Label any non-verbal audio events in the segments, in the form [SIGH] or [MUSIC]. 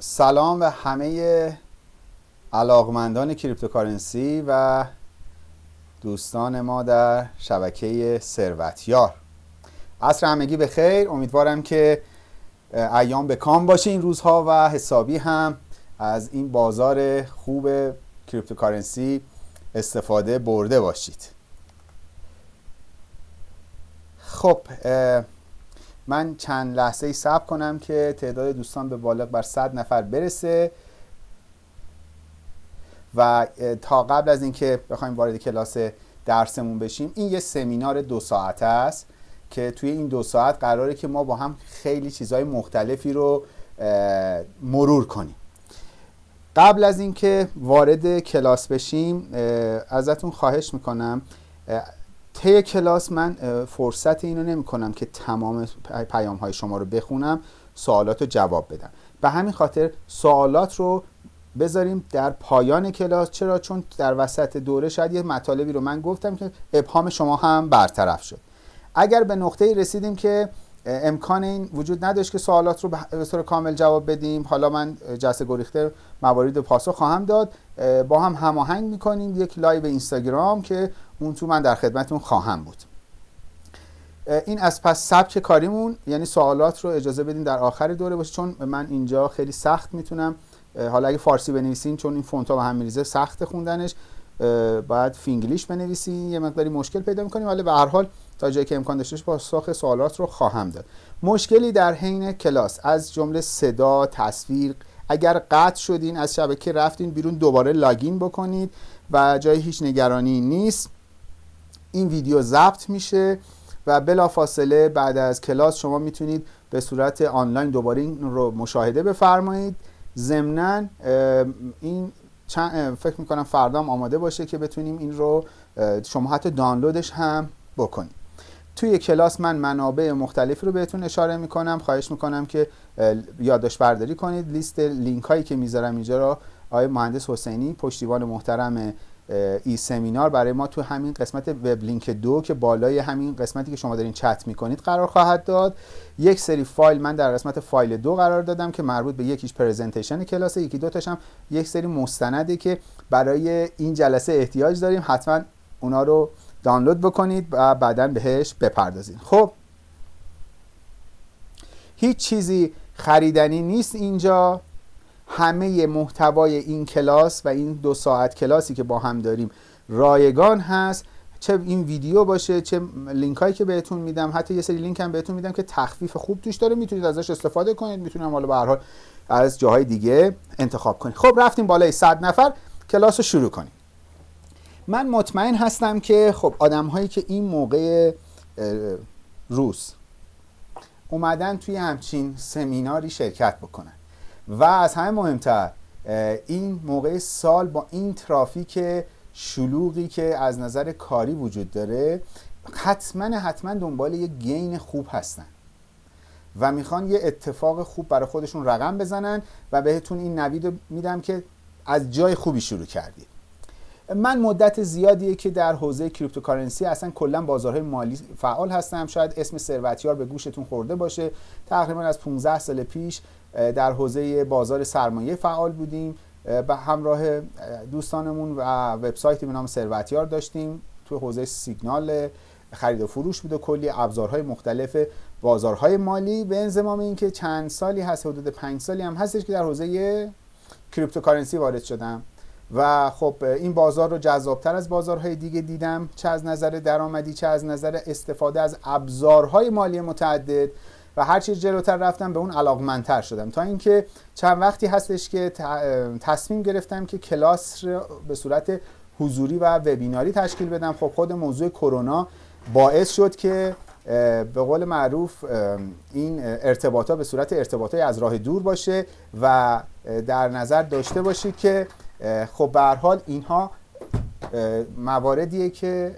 سلام به همه علاقمندان cryptocurrency و دوستان ما در شبکه ثروتیار. عصر همگی به خیر امیدوارم که ایام به کام باشه این روزها و حسابی هم از این بازار خوب cryptocurrency استفاده برده باشید. خب من چند لحظه ای صبر کنم که تعداد دوستان به بالغ بر 100 نفر برسه. و تا قبل از اینکه بخوایم وارد کلاس درسمون بشیم این یه سمینار دو ساعته است که توی این دو ساعت قراره که ما با هم خیلی چیزهای مختلفی رو مرور کنیم. قبل از اینکه وارد کلاس بشیم ازتون خواهش می‌کنم طی کلاس من فرصت اینو نمی کنم که تمام پیام های شما رو بخونم سوالات رو جواب بدم. به همین خاطر سوالات رو بذاریم در پایان کلاس. چرا؟ چون در وسط دوره شاید یه مطالبی رو من گفتم که ابهام شما هم برطرف شد. اگر به نقطه رسیدیم که امکان این وجود نداشت که سوالات رو به طور کامل جواب بدیم حالا من جلسه گریخته موارد پاسخ خواهم داد با هم هماهنگ می‌کنیم. یک لایو اینستاگرام که اون تو من در خدمتتون خواهم بود. این از پس سبک کاریمون یعنی سوالات رو اجازه بدین در آخر دوره باشه چون من اینجا خیلی سخت می‌تونم حالا اگه فارسی بنویسین چون این فونت ها به هم میریزه سخت خوندنش. باید فینگلیش بنویسین یه مقداری مشکل پیدا می‌کنیم ولی به هر حال تا جایی که امکان داشته پاسخ سوالات رو خواهم داد. مشکلی در حین کلاس از جمله صدا تصویر اگر قطع شدین از شبکه رفتین بیرون دوباره لاگین بکنید و جای هیچ نگرانی نیست. این ویدیو ضبط میشه و بلافاصله بعد از کلاس شما می‌تونید به صورت آنلاین دوباره این رو مشاهده بفرمایید. ضمنا این چند فکر می‌کنم فردا هم آماده باشه که بتونیم این رو شما حتی دانلودش هم بکنید توی کلاس من منابع مختلفی رو بهتون اشاره می‌کنم. خواهش می‌کنم که یادداشت برداری کنید. لیست لینک هایی که می‌ذارم اینجا رو آقای مهندس حسینی پشتیبان محترم این سمینار برای ما تو همین قسمت web link دو که بالای همین قسمتی که شما دارین چت می‌کنید قرار خواهد داد. یک سری فایل من در قسمت فایل دو قرار دادم که مربوط به یکیش presentation کلاس یکی دو هم یک سری مستنده که برای این جلسه احتیاج داریم. حتما اونا رو دانلود بکنید و بعدا بهش بپردازید. خب هیچ چیزی خریدنی نیست اینجا. همه محتوای این کلاس و این دو ساعت کلاسی که با هم داریم رایگان هست. چه این ویدیو باشه چه لینک هایی که بهتون میدم حتی یه سری لینک هم بهتون میدم که تخفیف خوب توش داره. می‌تونید ازش استفاده کنید. می‌تونم حالا به از جاهای دیگه انتخاب کنید. خب رفتیم بالای 100 نفر. کلاس رو شروع کنیم. من مطمئن هستم که خب آدم هایی که این موقع روز اومدن توی همچین سمیناری شرکت بکنن. و از همه مهمتر این موقع سال با این ترافیک شلوغی که از نظر کاری وجود داره حتما حتما دنبال یه gain خوب هستن و می‌خوان یه اتفاق خوب برای خودشون رقم بزنن و بهتون این نوید میدم که از جای خوبی شروع کردید من مدت زیادیه که در حوزه cryptocurrency اصلا کلا بازارهای مالی فعال هستم. شاید اسم ثروتیار به گوشتون خورده باشه. تقریبا از 15 سال پیش در حوزه بازار سرمایه فعال بودیم. به همراه دوستانمون و وبسایتی به نام ثروتیار داشتیم. تو حوزه سیگنال خرید و فروش بود و کلی ابزارهای مختلف بازارهای مالی. به انضمام اینکه چند سالی هست حدود پنج سالی هم هستش که در حوزه cryptocurrency وارد شدم. و خب این بازار رو جذابتر از بازارهای دیگه دیدم. چه از نظر درآمدی چه از نظر استفاده از ابزارهای مالی متعدد. و هر چیز جلوتر رفتم به اون علاقمندتر شدم. تا اینکه چند وقتی هستش که تصمیم گرفتم که کلاس رو به صورت حضوری و وبیناری تشکیل بدم. خب خود موضوع کرونا باعث شد که به قول معروف این ارتباطات به صورت ارتباطات از راه دور باشه و در نظر داشته باشید که خب به حال اینها مواردیه که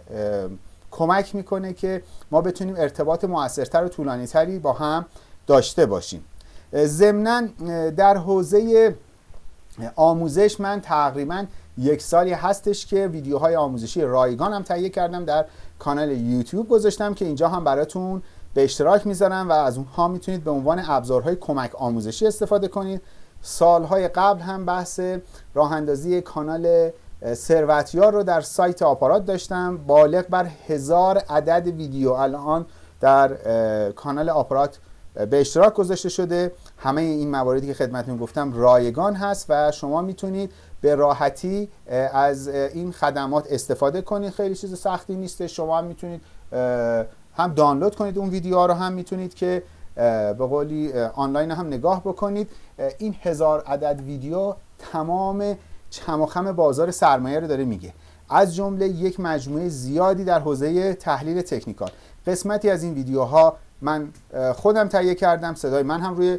کمک می‌کنه که ما بتونیم ارتباط موثرتر و طولانی تری با هم داشته باشیم. ضمنا در حوزه آموزش من تقریبا یک سالی هستش که ویدیوهای آموزشی رایگان هم تهیه کردم در کانال یوتیوب گذاشتم که اینجا هم براتون به اشتراک می‌ذارم و از اونها می‌تونید به عنوان ابزارهای کمک آموزشی استفاده کنید. سالهای قبل هم بحث راه اندازی کانال ثروتیار رو در سایت آپارات داشتم. بالغ بر هزار عدد ویدیو الان در کانال آپارات به اشتراک گذاشته شده. همه این مواردی که خدمتتون گفتم رایگان هست و شما می‌تونید به راحتی از این خدمات استفاده کنید. خیلی چیز سختی نیست. شما هم می‌تونید هم دانلود کنید اون ویدیوها رو هم می‌تونید که به قولی آنلاین هم نگاه بکنید. این هزار عدد ویدیو تمام چماخم بازار سرمایه رو داره میگه. از جمله یک مجموعه زیادی در حوزه تحلیل تکنیکال. قسمتی از این ویدیوها من خودم تهیه کردم صدای من هم روی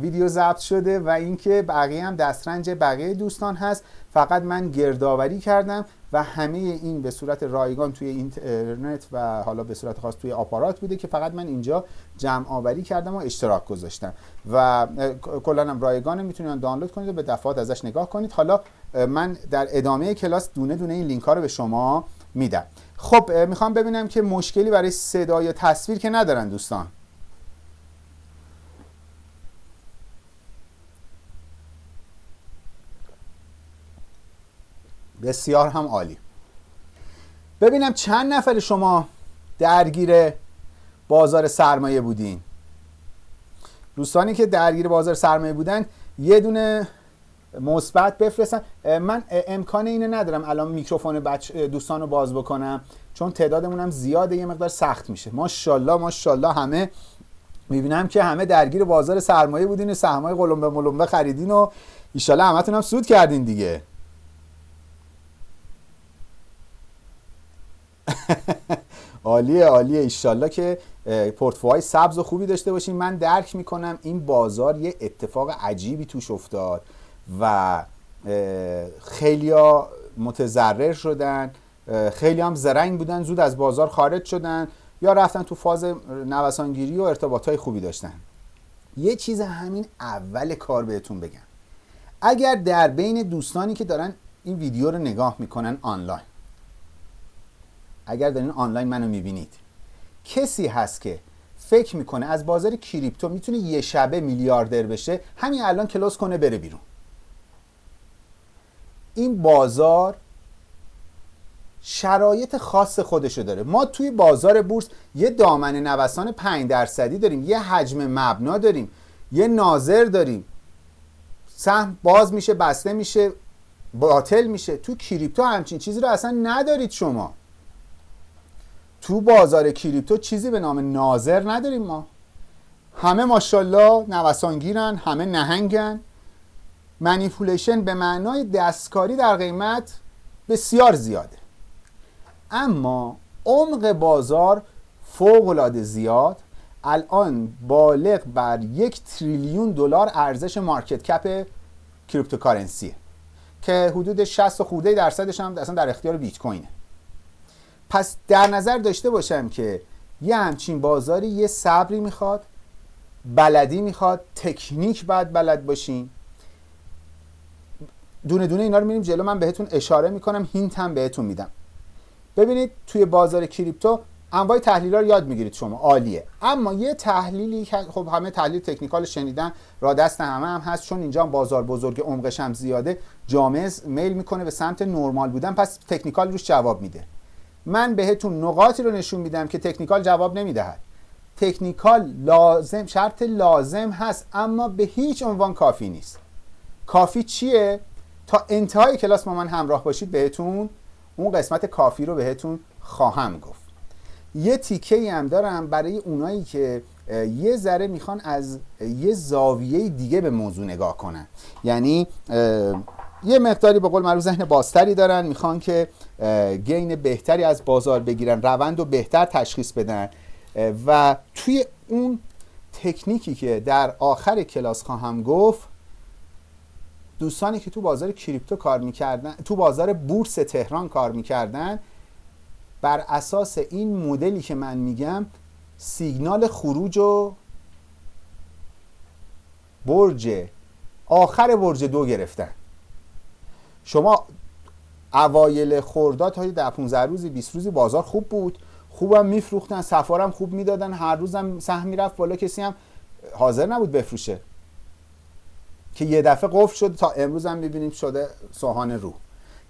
ویدیو ضبط شده و اینکه بقیه هم دسترنج بقیه دوستان هست. فقط من گردآوری کردم و همه این به صورت رایگان توی اینترنت و حالا به صورت خاص توی آپارات بوده که فقط من اینجا جمع آوری کردم و اشتراک گذاشتم. و کلا هم رایگان می‌تونید دانلود کنید و به دفعات ازش نگاه کنید. حالا من در ادامه کلاس دونه دونه این لینک ها رو به شما میدم. خب می‌خوام ببینم که مشکلی برای صدا یا تصویر که ندارن دوستان. بسیار هم عالی. ببینم چند نفر شما درگیر بازار سرمایه بودین. دوستانی که درگیر بازار سرمایه بودن یه دونه مثبت بفرستن. من امکان اینو ندارم الان میکروفون بچ دوستان رو باز بکنم چون تعدادمون هم زیاده یه مقدار سخت میشه. ماشاءالله ماشاءالله همه می‌بینم که همه درگیر بازار سرمایه بودین و سهمای قلمبه ملمبه خریدین و ایشالله همتون هم سود کردین دیگه. عالیه عالیه. ایشالله که پورتفوهای سبز و خوبی داشته باشین من درک می‌کنم این بازار یه اتفاق عجیبی توش افتاد و خیلی متضرر شدن خیلی هم زرنگ بودن زود از بازار خارج شدن یا رفتن تو فاز نوسانگیری و ارتباط های خوبی داشتن. یه چیز همین اول کار بهتون بگم. اگر در بین دوستانی که دارن این ویدیو رو نگاه می‌کنن آنلاین اگر دارین آنلاین منو می‌بینید. کسی هست که فکر می‌کنه از بازار کریپتو می‌تونه یه شبه میلیاردر بشه همین الان کلوز کنه بره بیرون. این بازار شرایط خاص خودشو داره. ما توی بازار بورس یه دامن نوسان 5 درصدی داریم یه حجم مبنا داریم یه ناظر داریم. سهم باز میشه بسته میشه باطل میشه. تو کریپتو همچین چیزی رو اصلا ندارید شما. تو بازار کریپتو چیزی به نام ناظر نداریم ما. همه ماشاءالله نوسانگیرن همه نهنگن. منیپولیشن به معنای دستکاری در قیمت بسیار زیاده. اما عمق بازار فوق العاده زیاد. الان بالغ بر یک تریلیون دلار ارزش market cap cryptocurrency ه که حدود 60 خورده درصدش هم اصلا در اختیار بیت کوینه پس در نظر داشته باشم که یه همچین بازاری یه صبری می‌خواد بلدی می‌خواد تکنیک باید بلد باشین. دونه دونه اینا رو میریم جلو من بهتون اشاره می‌کنم hint هم بهتون میدم. ببینید توی بازار کریپتو انواع تحلیل رو یاد می‌گیرید شما عالیه. اما یه تحلیلی که خب همه تحلیل تکنیکال شنیدن را دست همه هم هست چون اینجا بازار بزرگ عمقش هم زیاده. جامعه میل می‌کنه به سمت نرمال بودن پس تکنیکال روش جواب میده. من بهتون نقاطی رو نشون میدم که تکنیکال جواب نمی‌دهد. تکنیکال لازم شرط لازم هست اما به هیچ عنوان کافی نیست. کافی چیه؟ تا انتهای کلاس با من همراه باشید بهتون اون قسمت کافی رو بهتون خواهم گفت. یه تیکه هم دارم برای اونایی که یه ذره می‌خوان از یه زاویه دیگه به موضوع نگاه کنن. یعنی یه مقداری به قول معروف ذهن بازتری دارن می‌خوان که گین بهتری از بازار بگیرن روند رو بهتر تشخیص بدن. و توی اون تکنیکی که در آخر کلاس خواهم گفت دوستانی که تو بازار کریپتو کار می‌کردن تو بازار بورس تهران کار می‌کردن بر اساس این مدلی که من میگم سیگنال خروج و برج آخر برج دو گرفتن. شما اوایل خرداد تا ده 15 روزی 20 روزی بازار خوب بود. خوبم میفروختن سفارم خوب می‌دادن. هر روزم سهم می‌رفت بالا. کسی هم حاضر نبود بفروشه. که یه دفعه قفل شد. تا امروز هم می‌بینیم شده سوهان رو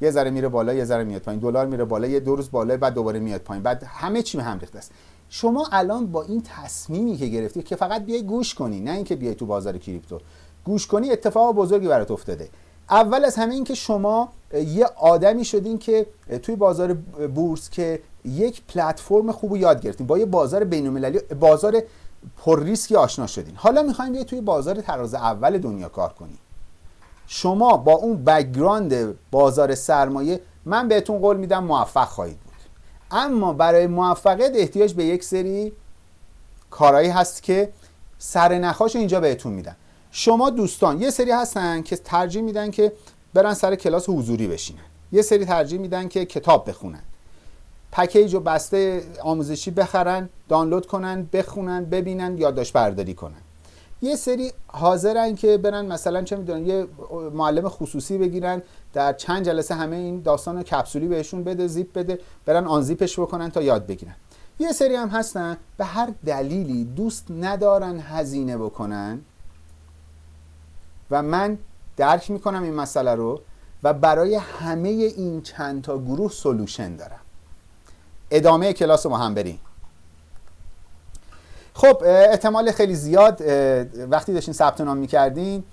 یه ذره میره بالا یه ذره میاد پایین. دلار میره بالا یه دو روز بالا بعد دوباره میاد پایین. بعد همه چی هم ریخته است. شما الان با این تصمیمی که گرفتی که فقط بیای گوش کنی نه اینکه بیای تو بازار کریپتو. گوش کنی اتفاق بزرگی برات افتاده. اول از همه این که شما یه آدمی شدین که توی بازار بورس که یک پلتفرم خوب یاد گرفتین با یه بازار بین‌المللی بازار پر ریسکی آشنا شدین. حالا می‌خوایم توی بازار تراز اول دنیا کار کنی شما با اون background بازار سرمایه من بهتون قول میدم موفق خواهید بود. اما برای موفقیت احتیاج به یک سری کارهایی هست که سر نخاش اینجا بهتون میدن شما دوستان یه سری هستن که ترجیح میدن که برن سر کلاس حضوری بشینن. یه سری ترجیح میدن که کتاب بخونن. پکیج و بسته آموزشی بخرن دانلود کنن بخونن ببینن یادداشت برداری کنن. یه سری حاضرن که برن مثلا چه می‌دونن یه معلم خصوصی بگیرن در چند جلسه همه این داستان کپسولی بهشون بده زیپ بده برن آن زیپش بکنن تا یاد بگیرن. یه سری هم هستن به هر دلیلی دوست ندارن هزینه بکنن و من درک می‌کنم این مسئله رو و برای همه این چند تا گروه سلوشن دارم. ادامه کلاس ما هم بریم. خب احتمال خیلی زیاد وقتی داشتین ثبت نام می‌کردین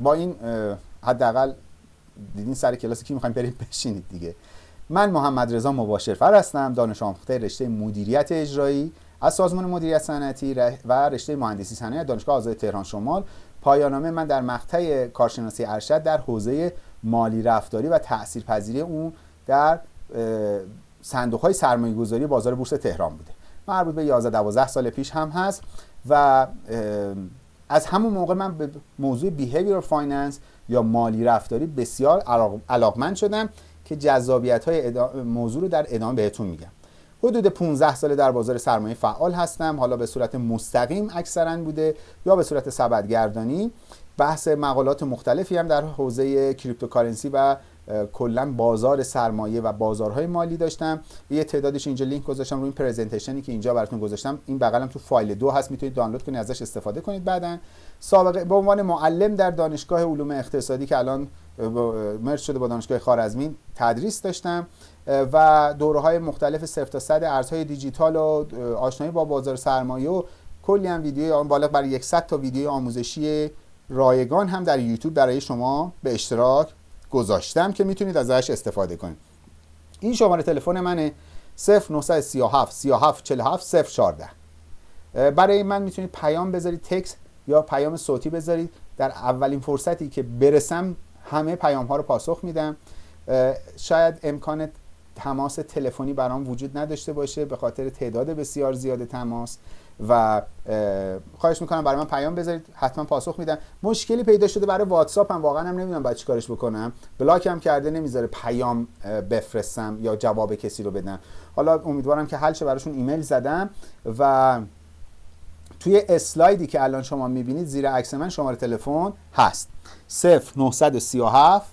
با این حداقل دیدین سر کلاسی که می‌خوایم بریم بشینید دیگه. من محمد رضا مباشرفر هستم دانش آموخته رشته مدیریت اجرایی از سازمان مدیریت صنعتی و رشته مهندسی صنایع دانشگاه آزاد تهران شمال. پایان‌نامه من در مقطع کارشناسی ارشد در حوزه مالی رفتاری و تاثیرپذیری اون در صندوق های سرمایه گذاری بازار بورس تهران بوده. مربوط به 11 12 سال پیش هم هست و از همون موقع من به موضوع behavior finance یا مالی رفتاری بسیار علاقمند شدم که جذابیت های موضوع رو در ادامه بهتون میگم. حدود 15 ساله در بازار سرمایه فعال هستم. حالا به صورت مستقیم اکثرا بوده یا به صورت سبدگردانی. بحث مقالات مختلفی هم در حوزه cryptocurrency و کلا بازار سرمایه و بازارهای مالی داشتم. یه تعدادش اینجا لینک گذاشتم روی این presentation ی که اینجا براتون گذاشتم. این بغلم تو فایل دو هست می‌تونید دانلود کنید ازش استفاده کنید بعدا. سابقه به عنوان معلم در دانشگاه علوم اقتصادی که الان merge شده با دانشگاه خوارزمی تدریس داشتم. و دوره های مختلف صفر تا صد ارزهای دیجیتال و آشنایی با بازار سرمایه و کلی هم ویدیو آن بالغ برای 100 تا ویدیو آموزشی رایگان هم در یوتیوب برای شما به اشتراک گذاشتم که می‌تونید ازش استفاده کنید. این شماره تلفن منه 0937 37 47 014 برای من می‌تونید پیام بذارید تکس یا پیام صوتی بذارید. در اولین فرصتی که برسم همه پیام ها رو پاسخ میدم. شاید امکان تماس تلفنی برام وجود نداشته باشه به خاطر تعداد بسیار زیاد تماس و خواهش می‌کنم برای من پیام بذارید حتما پاسخ میدم. مشکلی پیدا شده برای واتساپ هم واقعا هم نمی‌دونم باید چیکارش بکنم. بلاک هم کرده نمی‌ذاره پیام بفرستم یا جواب کسی رو بدم. حالا امیدوارم که حل شه براشون ایمیل زدم و توی اسلایدی که الان شما می‌بینید زیر عکس من شماره تلفن هست. 0937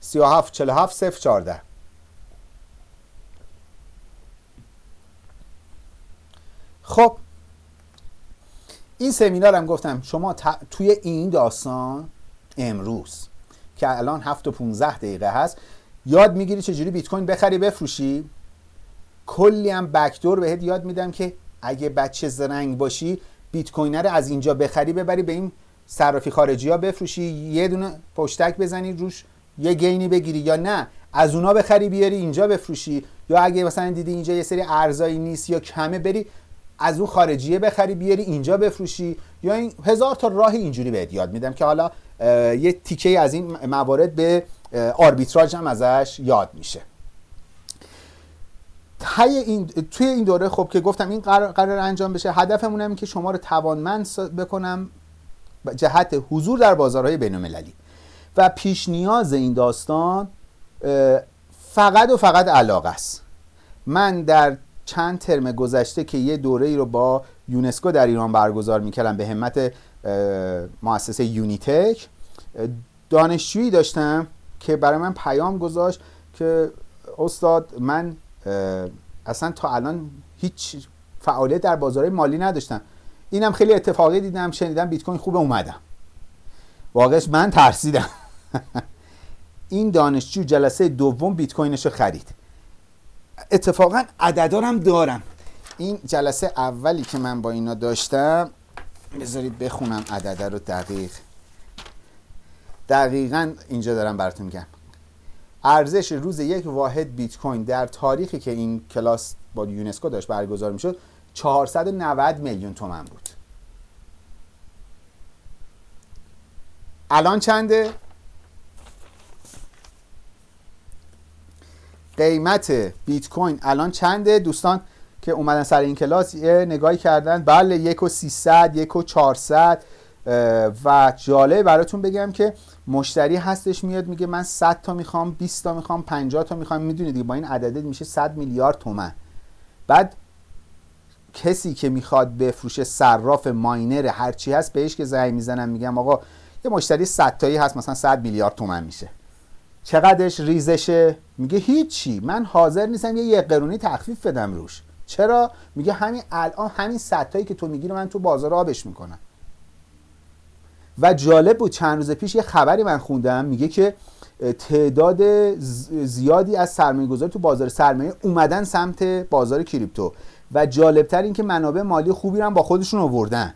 37 47 014 خب این سمینار هم گفتم شما توی این داستان امروز که الان 7 و 15 دقیقه هست یاد می‌گیری چجوری بیت کوین بخری بفروشی؟ کلی هم بکدور بهت یاد میدم که اگه بچه زرنگ باشی بیت کوین رو از اینجا بخری ببری به این صرافی خارجی ها بفروشی یه دونه پشتک بزنی روش یه گینی بگیری یا نه از اونا بخری بیاری اینجا بفروشی یا اگه مثلا دیدی اینجا یه سری ارزایی نیست یا کمه بری از اون خارجیه بخری بیاری اینجا بفروشی. یا این هزار تا راه اینجوری بهت یاد میدم که حالا یه تیکه از این موارد به آربیتراژ هم ازش یاد میشه. این توی این دوره خب که گفتم این قرار, قرار انجام بشه هدفمون این که شما رو توانمند بکنم جهت حضور در بازارهای بین‌المللی. و پیش نیاز این داستان فقط و فقط علاقه است. من در چند ترم گذشته که یه دوره ای رو با یونسکو در ایران برگزار می‌کردم به همت مؤسسه یونیتک. دانشجویی داشتم که برای من پیام گذاشت که استاد من اصلا تا الان هیچ فعالیت در بازار مالی نداشتم. اینم خیلی اتفاقی دیدم شنیدم بیت کوین خوب اومدم. واقعش من ترسیدم. [LAUGHS] این دانشجو جلسه دوم بیت کوینش رو خرید. اتفاقا عددارم دارم. این جلسه اولی که من با اینا داشتم بذارید بخونم عدده رو دقیق. دقیقا اینجا دارم براتون میگم. ارزش روز یک واحد بیت کوین در تاریخی که این کلاس با یونسکو داشت برگزار می‌شد 490 میلیون تومن بود. الان چنده؟ قیمت بیت کوین الان چنده؟ دوستان که اومدن سر این کلاس یه نگاهی کردن. بله یک و سیصد یک و چهارصد. و جالب براتون بگم که مشتری هستش میاد میگه من 100 تا می‌خوام 20 تا می‌خوام 50 تا می‌خوام. می‌دونید با این عدده میشه 100 میلیارد تومن. بعد کسی که می‌خواد بفروشه صراف ماینر هرچی هست بهش که زنگ می‌زنم میگم آقا یه مشتری 100 تایی هست مثلا 100 میلیارد تومن میشه. چقدرش ریزشه؟ میگه هیچی. من حاضر نیستم یه قرونی تخفیف بدم روش. چرا؟ میگه همین الان همین تایی که تو میگی من تو بازار آبش می‌کنم. و جالب بود چند روز پیش یه خبری من خوندم. میگه که تعداد زیادی از سرمایه گذاری تو بازار سرمایه اومدن سمت بازار کریپتو. و جالبتر این که منابع مالی خوبی رو با خودشون آوردن.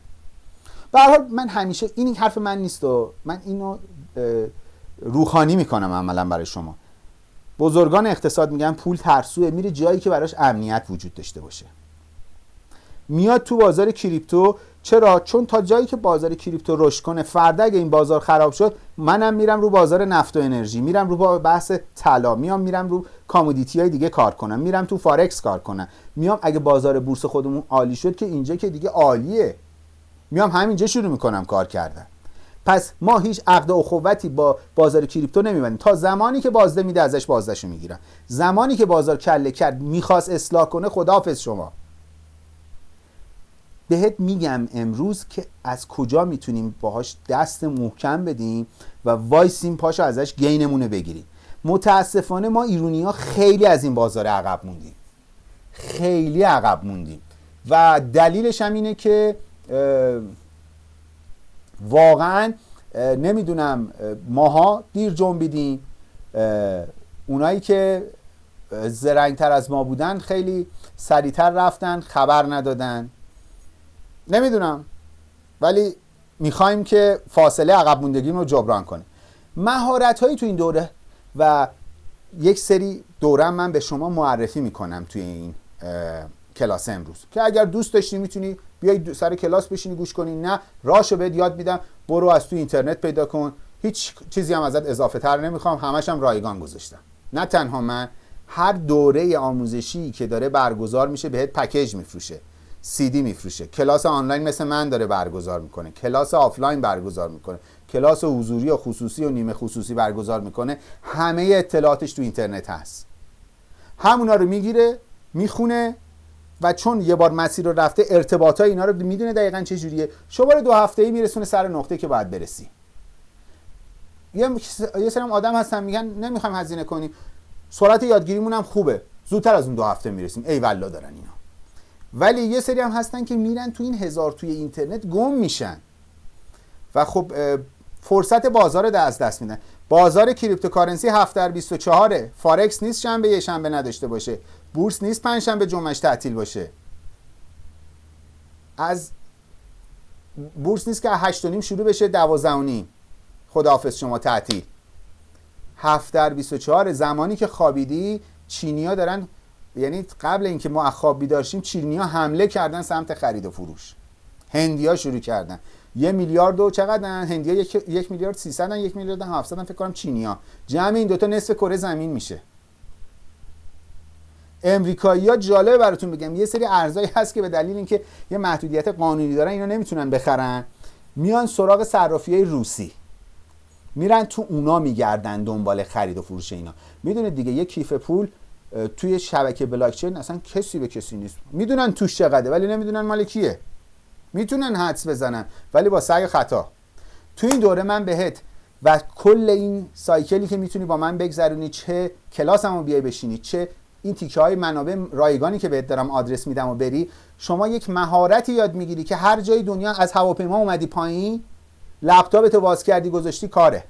به حال من همیشه این حرف من نیست و من اینو روحانی می‌کنم عملا برای شما. بزرگان اقتصاد میگن پول ترسوه میره جایی که براش امنیت وجود داشته باشه. میاد تو بازار کریپتو چرا؟ چون تا جایی که بازار کریپتو رشد کنه فردا اگه این بازار خراب شد منم میرم رو بازار نفت و انرژی میرم رو بحث طلا میام میرم رو commodity های دیگه کار کنم میرم تو فارکس کار کنم. میام اگه بازار بورس خودمون عالی شد که اینجا که دیگه عالیه. میام همینجا شروع می‌کنم کار کردن. پس ما هیچ عقد اخوتی با بازار کریپتو نمیبندیم. تا زمانی که بازده میده ازش بازدهشو می‌گیریم. زمانی که بازار کله کرد می‌خواست اصلاح کنه خداحافظ شما. بهت میگم امروز که از کجا می‌تونیم باهاش دست محکم بدیم و وایسیم پاشو ازش گینمونه بگیریم. متاسفانه ما ایرونی ها خیلی از این بازار عقب موندیم. خیلی عقب موندیم. و دلیلش هم اینه که واقعا نمی‌دونم ماها دیر جنبیدیم. اونایی که زرنگتر از ما بودن خیلی سریعتر رفتن خبر ندادن. نمی‌دونم. ولی می‌خوایم که فاصله عقب موندگی رو جبران کنیم. مهارت هایی تو این دوره و یک سری دوره من به شما معرفی می‌کنم توی این کلاس امروز که اگر دوست داشتی می‌تونی بیای سر کلاس بشینی گوش کنی. نه راشو بهت یاد میدم. برو از تو اینترنت پیدا کن. هیچ چیزی هم ازت اضافه تر نمی‌خوام. همش هم رایگان گذاشتم. نه تنها من هر دوره آموزشی که داره برگزار میشه بهت پکیج میفروشه. سی دی میفروشه. کلاس آنلاین مثل من داره برگزار می‌کنه. کلاس آفلاین برگزار می‌کنه. کلاس حضوری و خصوصی و نیمه خصوصی برگزار می‌کنه. همه اطلاعاتش تو اینترنت هست. همونا رو می‌گیره می‌خونه. و چون یه بار مسیر رو رفته ارتباط اینا رو می‌دونه دقیقا چه جوریه. شماره دو هفته ای میرسونه سر نقطه که باید برسی. یه یه سری آدم هستن میگن نمی‌خوایم هزینه کنیم. سرعت یادگیریمون هم خوبه. زودتر از اون دو هفته می‌رسیم. ای والله دارن اینا. ولی یه سری هم هستن که میرن تو این هزار توی اینترنت گم میشن. و خب فرصت بازار رو از دست میدن. بازار cryptocurrency 7 در 24 فارکس نیست شنبه یه شنبه نداشته باشه. بورس نیست پنج شنبه جمعش تعطیل باشه. از بورس نیست که 8 نیم شروع بشه 12 و نیم. خداحافظ شما تعطیل. 7 در 24 زمانی که خوابیدی چینیا دارن یعنی قبل اینکه ما خواب بیدار شیم چینیا حمله کردن سمت خرید و فروش. هندیا شروع کردن. یه میلیارد و چقدر هندیا یک, یک میلیارد 300 یک میلیارد 700 فکر کنم چینیا جمع این دوتا نصف کره زمین میشه. امریکایی ها جالبه براتون بگم. یه سری ارزایی هست که به دلیل اینکه یه محدودیت قانونی دارن اینا نمی‌تونن بخرن. میان سراغ صرافی های روسی. میرن تو اونا میگردن دنبال خرید و فروش اینا. می‌دونید دیگه یه کیف پول توی شبکه بلاکچین اصلا کسی به کسی نیست. می‌دونن توش چقدره ولی نمی‌دونن مال کیه. می‌تونن حدس بزنن ولی با سعی خطا. تو این دوره من بهت و کل این سایکلی که می‌تونی با من بگذرونی چه کلاسمو بیای بشینی چه این تیکه های منابع رایگانی که بهت دارم آدرس میدم و بری شما یک مهارتی یاد می‌گیری که هر جای دنیا از هواپیما اومدی پایین لپتاپ تو باز کردی گذاشتی کاره.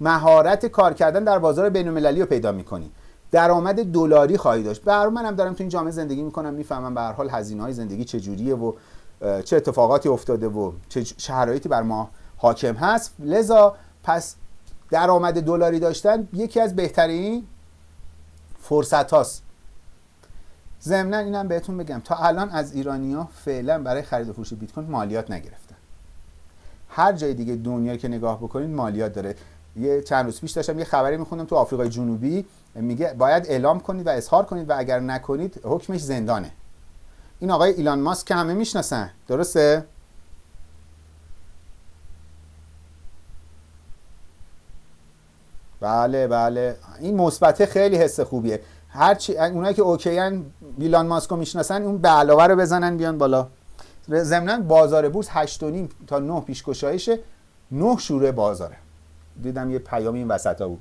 مهارت کار کردن در بازار بین المللی رو پیدا می‌کنی. درآمد دلاری خواهی داشت. بر منم دارم تو این جامعه زندگی می‌کنم می‌فهمم به هر حال هزینه های زندگی چجوریه و چه اتفاقاتی افتاده و چه شرایطی بر ما حاکم هست. لذا پس درآمد دلاری داشتن یکی از بهترین فرصت هاست ضمنا اینم بهتون بگم تا الان از ایرانیا فعلا برای خرید و فروش بیت کوین مالیات نگرفتن. هر جای دیگه دنیا که نگاه بکنید مالیات داره. یه چند روز پیش داشتم یه خبری میخوندم تو آفریقای جنوبی میگه باید اعلام کنید و اظهار کنید و اگر نکنید حکمش زندانه. این آقای ایلان ماسک که همه می‌شناسن درسته؟ بله بله. این مثبته خیلی حس خوبیه. هر چی اونایی که اوکیان ایلان ماسکو می‌شناسن اون به علاوه رو بزنن بیان بالا. ضمنا بازار بورس 8.5 تا 9 پیشگشایشه 9 شوره بازاره. دیدم یه پیام این وسط ها بود.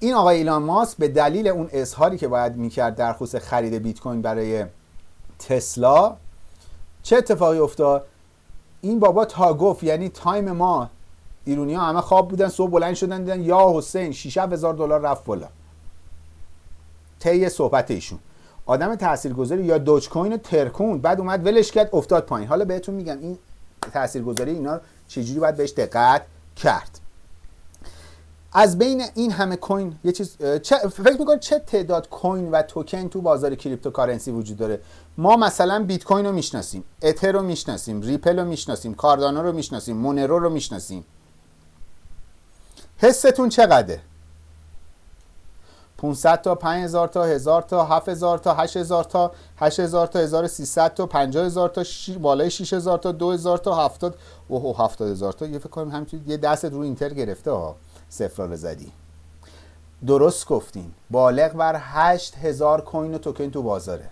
این آقای ایلان ماسک به دلیل اون اظهاری که باید می‌کرد در خصوص خرید بیت کوین برای تسلا چه اتفاقی افتاد؟ این بابا تا گفت یعنی تایم ما ایرونی ها همه خواب بودن صبح بلند شدن دیدن یا حسین 6 هزار دلار رفت بالا. طی صحبت ایشون. آدم تاثیرگذاری یا دوج کوین ترکون. بعد اومد ولش کرد افتاد پایین. حالا بهتون میگم این تاثیرگذاری اینا چجوری باید بهش دقت کرد؟ از بین این همه کوین یه چیز فکر می‌کنید چه تعداد کوین و توکن تو بازار cryptocurrency وجود داره؟ ما مثلا بیت کوین رو می‌شناسیم اتر رو می‌شناسیم ریپل رو می‌شناسیم کاردانو رو می‌شناسیم مونرو رو می‌شناسیم. حستون چقدره؟ 500 تا 5000 تا 1000 تا 7000 تا 8000 تا 8000 تا 1300 تا 50000 تا ش... بالای 6000 تا 2000 تا 70 اوه 70000 تا. یه فکر کنم همینجوری یه دست رو enter گرفته ها رو زدی. درست گفتین. بالغ بر 8000 کوین و توکن تو بازاره.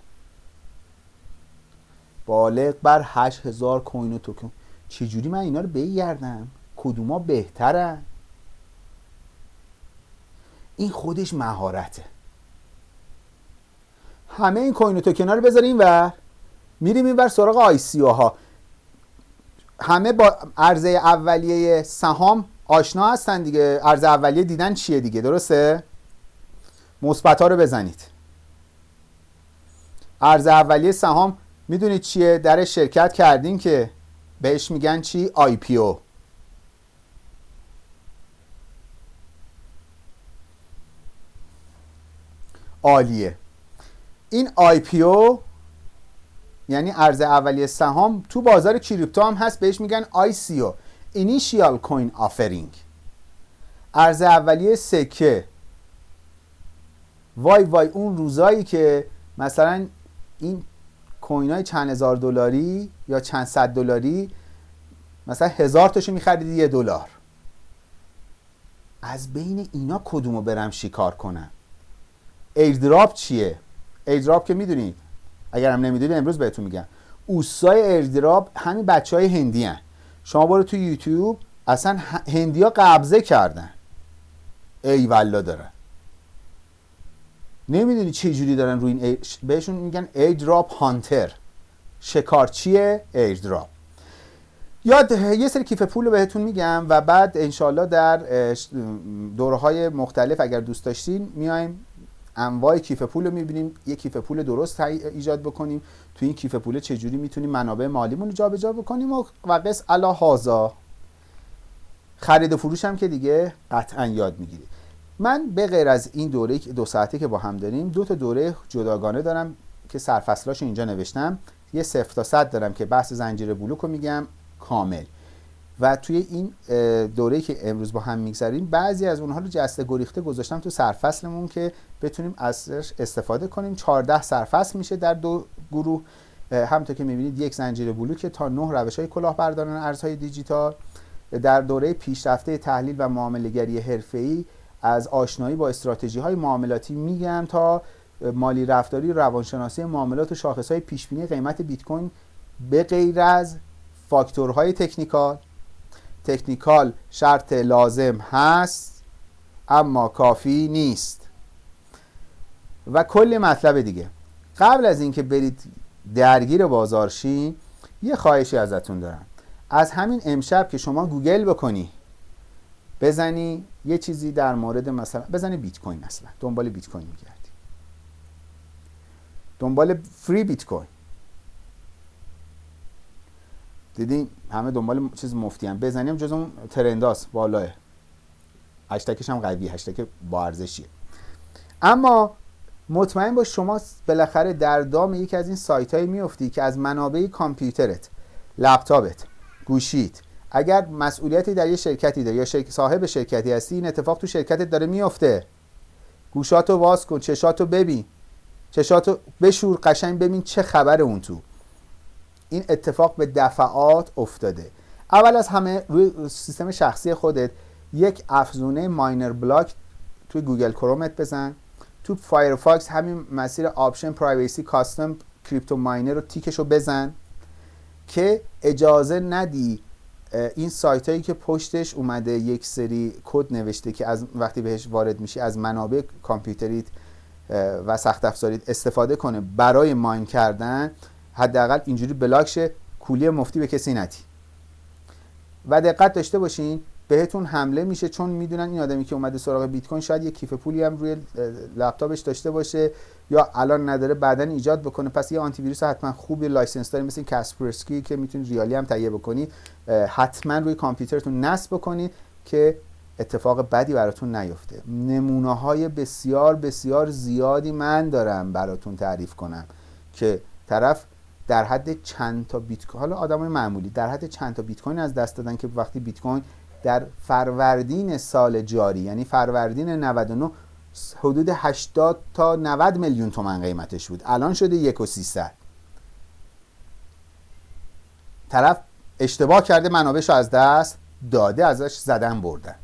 بالغ بر 8000 کوین و توکن. چجوری من اینا رو بگردم کدوما بهترن؟ این خودش مهارته. همه این کوین و توکن رو بذاریم و میریم این بر سراغ آی سی ها. همه با عرضه اولیه سهام آشنا هستن دیگه. عرضه اولیه دیدن چیه دیگه؟ درسته؟ مثبت ها رو بزنید. عرضه اولیه سهام می‌دونید چیه؟ در شرکت کردین که بهش میگن چی؟ IPO. عالیه. این IPO یعنی عرضه اولیه سهام تو بازار کریپتو هم هست بهش میگن ICO. initial coin offering. عرضه اولیه سکه. وای وای اون روزایی که مثلا این کوین های چند هزار دلاری یا چند صد دلاری مثلا هزار تاشو میخریدی یه دلار. از بین اینا کدومو برم شکار کنم؟ airdrop چیه؟ airdrop که می‌دونید اگر هم نمی‌دونید امروز بهتون میگم. اوسای airdrop همین بچه های هندی هن. شما برو تو یوتیوب اصلا هندی قبضه کردن. ای والا دارن. نمی‌دونی چه جوری دارن روی این بهشون میگن airdrop hunter. شکارچی airdrop یاد یه سری کیف پول بهتون میگم و بعد انشالله در دوره های مختلف اگر دوست داشتین میایم انواع کیف پول رو می‌بینیم. یه کیف پول درست ایجاد بکنیم. تو این کیف پول چجوری می‌تونیم منابع مالیمون رو جابجا بکنیم و, قص علا هازا خرید و فروش هم که دیگه قطعا یاد می‌گیرید. من به غیر از این دوره دو ساعته که با هم داریم دو تا دوره جداگانه دارم که سرفصلاش اینجا نوشتم. یه صفر تا صد دارم که بحث زنجیره بلوک رو میگم. کامل. و توی این دوره که امروز با هم می‌گذاریم بعضی از اونها رو جسته گریخته گذاشتم تو سرفصلمون که بتونیم ازش استفاده کنیم. 14 سرفصل میشه در دو گروه. همونطور که می‌بینید یک زنجیره بلوک تا نه روش های کلاهبرداران ارزهای دیجیتال. در دوره پیشرفته تحلیل و معاملهگری حرفه‌ای از آشنایی با استراتژی های معاملاتی میگم تا مالی رفتاری روانشناسی معاملات و شاخص های پیشبینی قیمت بیت کوین. به غیر از فاکتورهای technical technical شرط لازم هست اما کافی نیست. و کلی مطلب دیگه. قبل از اینکه برید درگیر بازارشین یه خواهشی ازتون دارم. از همین امشب که شما گوگل بکنی بزنی یه چیزی در مورد مثلا بزنی بیت کوین اصلا دنبال بیت کوین میگردی. دنبال فری بیت کوین دیدین همه دنبال چیز مفتی هم بزنیم جز اون ترنداست بالاه هشتکش هم قوی هشتک با ارزشیه اما مطمئن باش شما بالاخره در دام یکی از این سایت های میفتی که از منابع کامپیوترت لپتاپت گوشیت اگر مسئولیتی در یه شرکتی داری یا صاحب شرکتی هستی این اتفاق تو شرکتت داره میفته گوشاتو واز کن چشاتو ببین. چشاتو بشور قشنگ ببین چه خبر اون تو. این اتفاق به دفعات افتاده. اول از همه روی سیستم شخصی خودت یک افزونه miner block توی گوگل کرومت بزن. تو فایرفاکس همین مسیر option privacy custom crypto miner رو تیکش رو بزن که اجازه ندی این سایت هایی که پشتش اومده یک سری کد نوشته که از وقتی بهش وارد میشی از منابع کامپیوتریت و سخت افزاریت استفاده کنه برای mine کردن. حداقل اینجوری بلاک شه کولی مفتی به کسی ندی و دقت داشته باشین بهتون حمله میشه چون می‌دونن این آدمی که اومده سراغ بیت کوین شاید یه کیف پولی هم روی لپتاپش داشته باشه یا الان نداره بعدا ایجاد بکنه. پس یه آنتی ویروس حتما خوب license دار مثل کاسپرسکی که می‌تونید ریالی هم تهیه بکنی. حتما روی کامپیوترتون نصب بکنید که اتفاق بدی براتون نیفته. نمونه های بسیار بسیار زیادی من دارم براتون تعریف کنم که طرف در حد چند تا بیت کوین حالا آدمای معمولی در حد چند تا بیت کوین از دست دادن که وقتی بیت کوین در فروردین سال جاری یعنی فروردین 99 حدود 80 تا 90 میلیون تومن قیمتش بود. الان شده 1 و 300 طرف اشتباه کرده منابعش از دست داده ازش زدن بردن.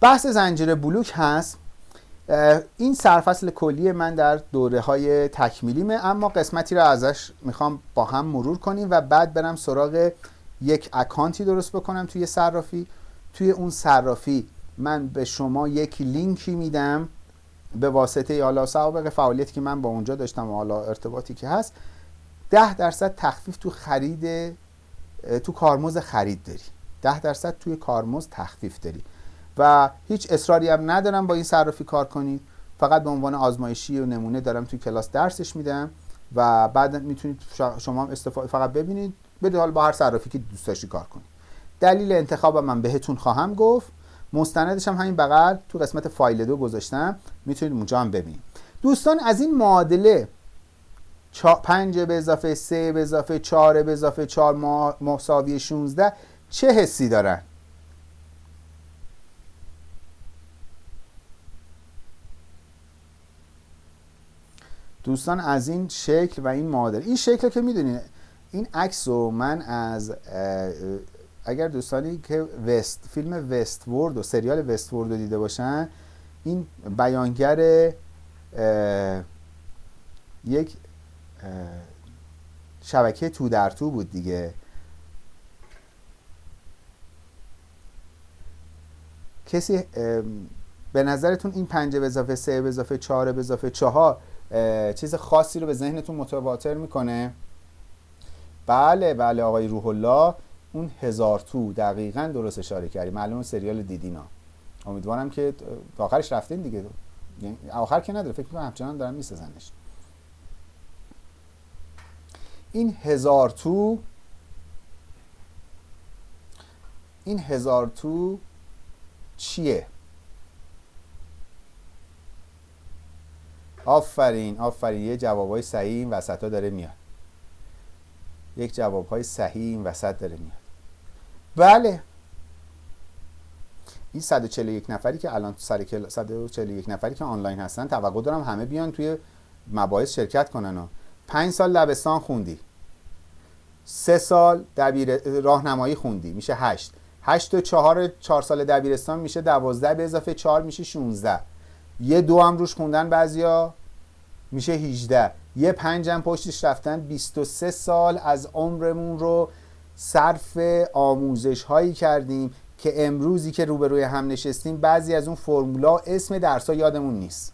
بحث زنجیره بلوک هست. این سرفصل کلی من در دوره های تکمیلیمه اما قسمتی رو ازش می‌خوام با هم مرور کنیم و بعد برم سراغ یک اکانتی درست بکنم توی صرافی. توی اون صرافی من به شما یک لینکی میدم به واسطه حالا سوابق فعالیتی که من با اونجا داشتم و حالا ارتباطی که هست ده درصد تخفیف تو خرید تو کارمز خرید داری. ده درصد توی کارمز تخفیف داری. و هیچ اصراری هم ندارم با این صرافی کار کنید فقط به عنوان آزمایشی و نمونه دارم توی کلاس درسش میدم و بعد می‌تونید شما استفاده فقط ببینید. بدید حال با هر صرافی که دوست داشتی کار کنید دلیل انتخاب من بهتون خواهم گفت. مستندش هم همین بغل تو قسمت فایل دو گذاشتم. می‌تونید اونجا هم ببینید. دوستان از این معادله 5 به اضافه 3 به اضافه 4 به اضافه 4 مساوی 16 چه حسی دارن؟ دوستان از این شکل و این معادله این شکل که می‌دونید این عکس رو من از اگر دوستانی که وست فیلم وست و سریال وست رو دیده باشن این بیانگر یک شبکه تو در تو بود دیگه. کسی به نظرتون این پنجه به اضافه سه به اضافه چهار به اضافه چهار چیز خاصی رو به ذهنتون متواتر می‌کنه. بله بله آقای روح الله اون هزار تو دقیقا درست اشاره کردی. معلوم سریال دیدینا. امیدوارم که آخرش رفتین دیگه. یعنی آخر که نداره فکر کنم همچنان دارن میسازنش. این هزار تو این هزار تو چیه؟ آفرین آفرین. یه جوابای صحیح این وسط ها داره میاد. یک جواب های صحیح این وسط داره میاد. بله. این 141 نفری که الان سر 141 نفری که آنلاین هستن توقع دارم همه بیان توی مباحث شرکت کنن. و 5 سال لبستان خوندی. سه سال دبیر راهنمایی خوندی. میشه 8 8 و 4 4 سال دبیرستان میشه 12 به اضافه 4 میشه 16 یه دو هم روش خوندن بعضیا. میشه 18 یه پنجم پشتش رفتن. 23 سال از عمرمون رو صرف آموزش هایی کردیم که امروزی که روبروی هم نشستیم بعضی از اون فرمولا اسم درس ها یادمون نیست.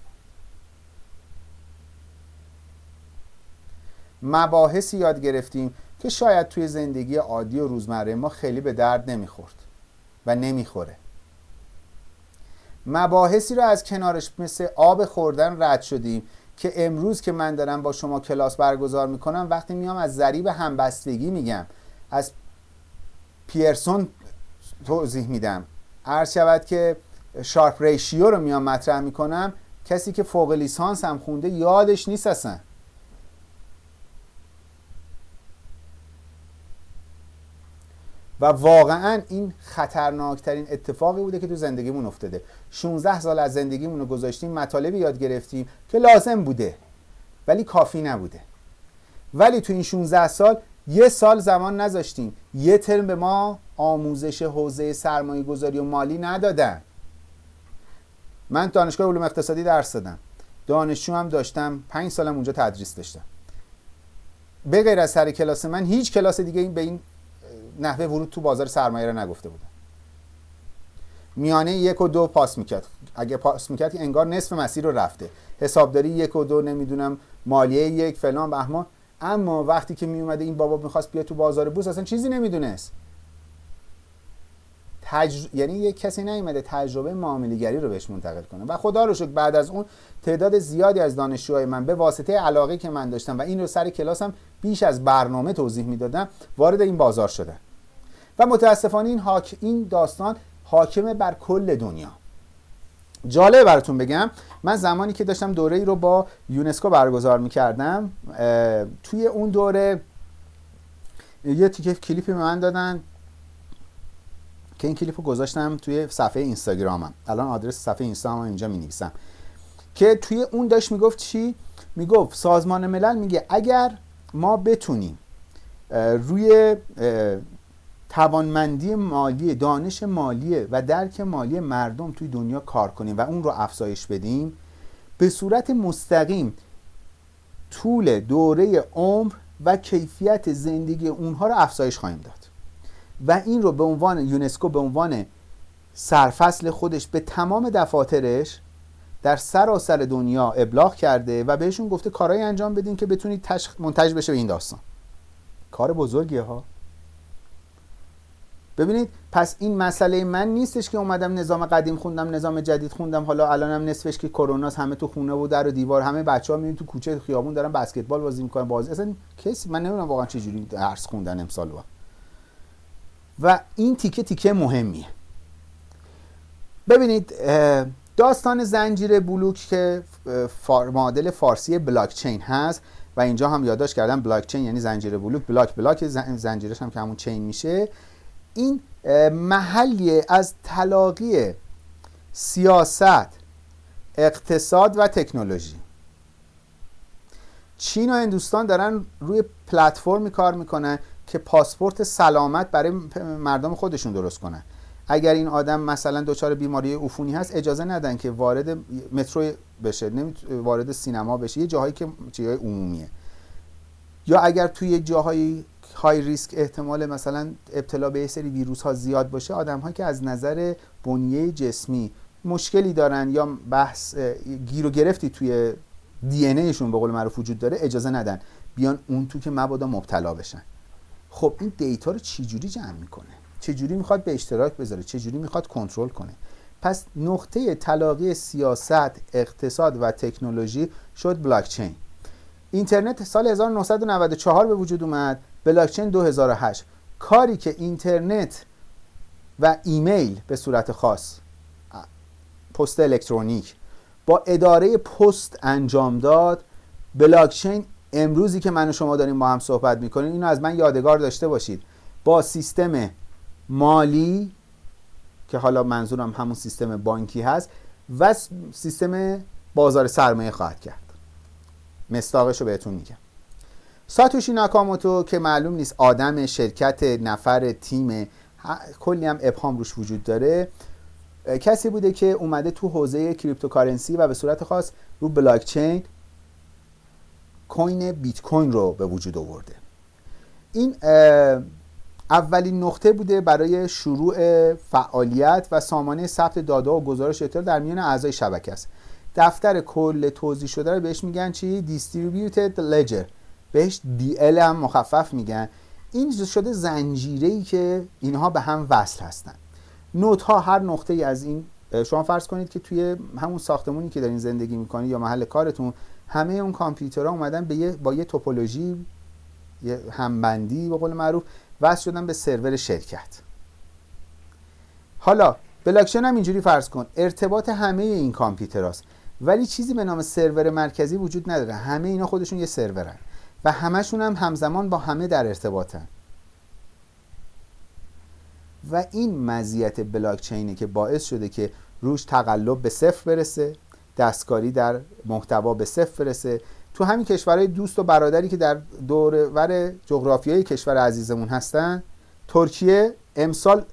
مباحثی یاد گرفتیم که شاید توی زندگی عادی و روزمره ما خیلی به درد نمی‌خورد و نمی‌خوره. مباحثی رو از کنارش مثل آب خوردن رد شدیم که امروز که من دارم با شما کلاس برگزار می‌کنم وقتی میام از ذریب همبستگی میگم. از پیرسون توضیح میدم. عرض شود که شارپ ریشیو رو میام مطرح می‌کنم. کسی که فوق لیسانس هم خونده یادش نیست اصلا. و واقعا این خطرناکترین اتفاقی بوده که تو زندگیمون افتاده. 16 سال از زندگیمون رو گذاشتیم مطالبی یاد گرفتیم که لازم بوده ولی کافی نبوده. ولی تو این 16 سال یه سال زمان نذاشتیم. یه ترم به ما آموزش حوزه سرمایه گذاری و مالی ندادن. من دانشگاه علوم اقتصادی درس دادم. دانشجو هم داشتم. پنج سالم اونجا تدریس داشتم. به غیر از سر کلاس من هیچ کلاس دیگه این به این نحوه ورود تو بازار سرمایه رو نگفته بودن. میانه یک و دو پاس می‌کرد. اگه پاس می‌کرد انگار نصف مسیر رو رفته. حسابداری یک و دو نمی‌دونم مالیه یک فلان بهمان. اما وقتی که میومده این بابا می‌خواست بیا تو بازار بورس اصلا چیزی نمی‌دونست. تجر... یعنی یک کسی نیومده تجربه معاملهگری رو بهش منتقل کنه. و خدا رو شکر بعد از اون تعداد زیادی از دانشجوهای من به واسطه علاقه که من داشتم و این رو سر کلاسم بیش از برنامه توضیح می‌دادم وارد این بازار شده و متاسفانه این, حاک... این داستان حاکمه بر کل دنیا. جالب براتون بگم من زمانی که داشتم دوره ای رو با یونسکو برگزار می‌کردم توی اون دوره یه تیکه کلیپی به من دادن که این کلیپ رو گذاشتم توی صفحه اینستاگرامم. الان آدرس صفحه اینستاگرامم اینجا می نویسم که توی اون داشت می‌گفت چی؟ می‌گفت سازمان ملل میگه اگر ما بتونیم روی توانمندی مالی دانش مالی و درک مالی مردم توی دنیا کار کنیم و اون رو افزایش بدیم به صورت مستقیم طول دوره عمر و کیفیت زندگی اونها رو افزایش خواهیم داد. و این رو به عنوان یونسکو به عنوان سرفصل خودش به تمام دفاترش در سراسر دنیا ابلاغ کرده و بهشون گفته کارهایی انجام بدین که بتونید منتج بشه به این داستان. کار بزرگیه ها. ببینید پس این مسئله من نیستش که اومدم نظام قدیم خوندم نظام جدید خوندم. حالا الانم نصفش که کروناست همه تو خونه و در و دیوار همه بچه ها میرن تو کوچه خیابون دارن بسکتبال بازی می‌کنن بازی. اصلا کسی من نمی‌دونم واقعا چه جوری درس خوندن امسال با. و این تیکه تیکه مهمیه. ببینید داستان زنجیره بلوک که معادل فارسی بلاک چین هست. و اینجا هم یادداشت کردم بلاک چین یعنی زنجیره بلوک. بلاک block زنجیرش هم که همون chain میشه. این محلی از تلاقی سیاست اقتصاد و تکنولوژی. چین و هندوستان دارن روی پلتفرمی کار می‌کنن که پاسپورت سلامت برای مردم خودشون درست کنن. اگر این آدم مثلا دچار بیماری عفونی هست اجازه ندن که وارد مترو بشه وارد سینما بشه. یه جاهایی که جاهای عمومیه. یا اگر توی جاهای های ریسک احتمال مثلا ابتلا به سری ویروس ها زیاد باشه آدم که از نظر بنیه جسمی مشکلی دارن یا بحث گیر و گرفتی توی دی ایشون به قول معروف وجود داره اجازه ندن. بیان اون تو که مبادا مبتلا بشن. خب این دیتا رو چجوری جمع می‌کنه؟ چجوری می‌خواد به اشتراک بذاره؟ چجوری می‌خواد کنترل کنه؟ پس نقطه تلاقی سیاست اقتصاد و تکنولوژی شد بلاکچین. اینترنت سال 1994 به وجود اومد. بلاکچین 2008 کاری که اینترنت و ایمیل به صورت خاص پست الکترونیک با اداره پست انجام داد بلاکچین امروزی که من و شما داریم با هم صحبت می‌کنیم اینو از من یادگار داشته باشید. با سیستم مالی که حالا منظورم همون سیستم بانکی هست و سیستم بازار سرمایه خواهد کرد. مصداقش رو بهتون میگم. ساتوشی ناکاموتو که معلوم نیست آدم شرکت نفر تیم. کلی هم ابهام روش وجود داره. کسی بوده که اومده تو حوزه cryptocurrency و به صورت خاص رو بلاکچین کوین بیت کوین رو به وجود آورده. این اولین نقطه بوده برای شروع فعالیت و سامانه ثبت داده و گزارش اطلاع در میان اعضای شبکه است. دفتر کل توضیح شده رو بهش میگن چی؟ Distributed Ledger. بهش دی هم مخفف میگن. این شده زنجیره ای که اینها به هم وصل هستن. نوت ها هر نقطه ای از این شما فرض کنید که توی همون ساختمونی که دارین زندگی می‌کنید یا محل کارتون همه اون کامپیوترها اومدن به یه با یه توپولوژی یه همبندی به قول معروف وصل شدن به سرور شرکت. حالا بلاکچین هم اینجوری فرض کن ارتباط همه این کامپیوتراست. ولی چیزی به نام سرور مرکزی وجود نداره. همه اینا خودشون یه سرورن. و همشون هم همزمان با همه در ارتباطن. و این مزیت بلاکچینه که باعث شده که روش تقلب به صفر برسه دستکاری در محتوا به صفر برسه. تو همین کشورهای دوست و برادری که در دورور جغرافیای کشور عزیزمون هستن ترکیه امسال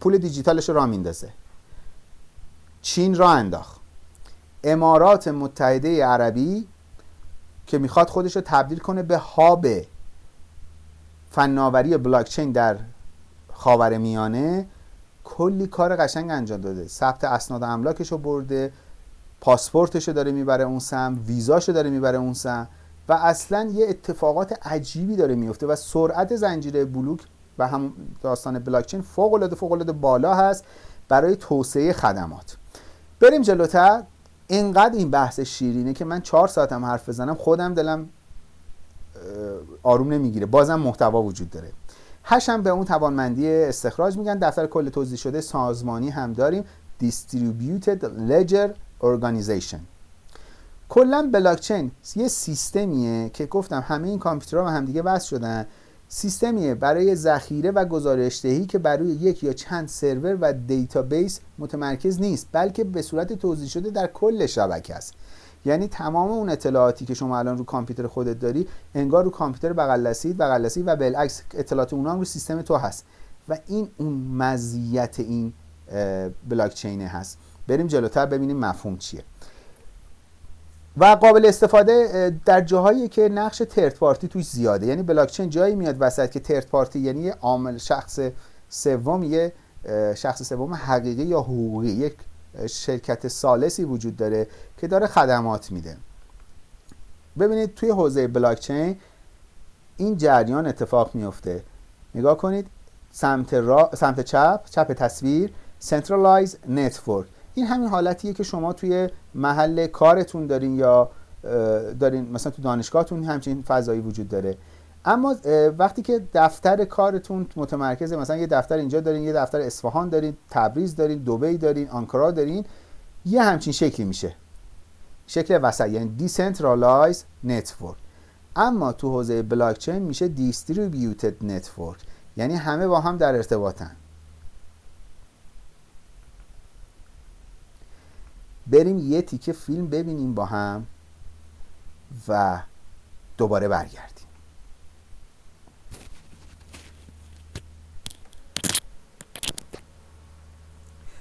پول دیجیتالش را میندازه. چین را انداخت. امارات متحده عربی که می‌خواد خودش رو تبدیل کنه به هاب فناوری بلاکچین در خاور میانه کلی کار قشنگ انجام داده. ثبت اسناد املاکش رو برده پاسپورتش رو داره می‌بره اون سم ویزاش رو داره می‌بره اون سم و اصلا یه اتفاقات عجیبی داره میفته و سرعت زنجیره بلوک و هم داستان بلاکچین فوق العاده فوق العاده بالا هست برای توسعه خدمات. بریم جلوتر. اینقدر این بحث شیرینه که من چهار ساعتم حرف بزنم خودم دلم آروم نمی‌گیره. بازم محتوا وجود داره. هشم به اون توانمندی استخراج میگن. دفتر کل توزیع شده سازمانی هم داریم. Distributed Ledger Organization. کلا بلاکچین یه سیستمیه که گفتم همه این کامپیوترها به همدیگه وصل شدن. سیستمیه برای ذخیره و گزارش دهی که برای یک یا چند سرور و دیتابیس متمرکز نیست بلکه به صورت توزیع شده در کل شبکه است. یعنی تمام اون اطلاعاتی که شما الان رو کامپیوتر خودت داری انگار رو کامپیوتر بغل دستی بغل و بالعکس اطلاعات اونها هم رو سیستم تو هست. و این اون مزیت این بلاک هست. بریم جلوتر ببینیم مفهوم چیه. و قابل استفاده در جاهایی که نقش ترد پارتی توش زیاده. یعنی بلاکچین جایی میاد وسط که ترد پارتی یعنی عامل شخص سوم یه شخص سوم حقیقی یا حقوقی یک شرکت سالسی وجود داره که داره خدمات میده. ببینید توی حوزه بلاکچین این جریان اتفاق میفته. نگاه کنید سمت, را... سمت چپ چپ تصویر Centralized Network. این همین حالتیه که شما توی محل کارتون دارین یا دارین مثلا تو دانشگاهتون همچین فضایی وجود داره. اما وقتی که دفتر کارتون متمرکزه مثلا یه دفتر اینجا دارین یه دفتر اصفهان دارین تبریز دارین دبی دارین آنکارا دارین یه همچین شکلی میشه. شکل وسط یعنی decentralized network. اما تو حوزه بلاکچین میشه distributed network. یعنی همه با هم در ارتباطن. بریم یه تیکه فیلم ببینیم با هم و دوباره برگردیم.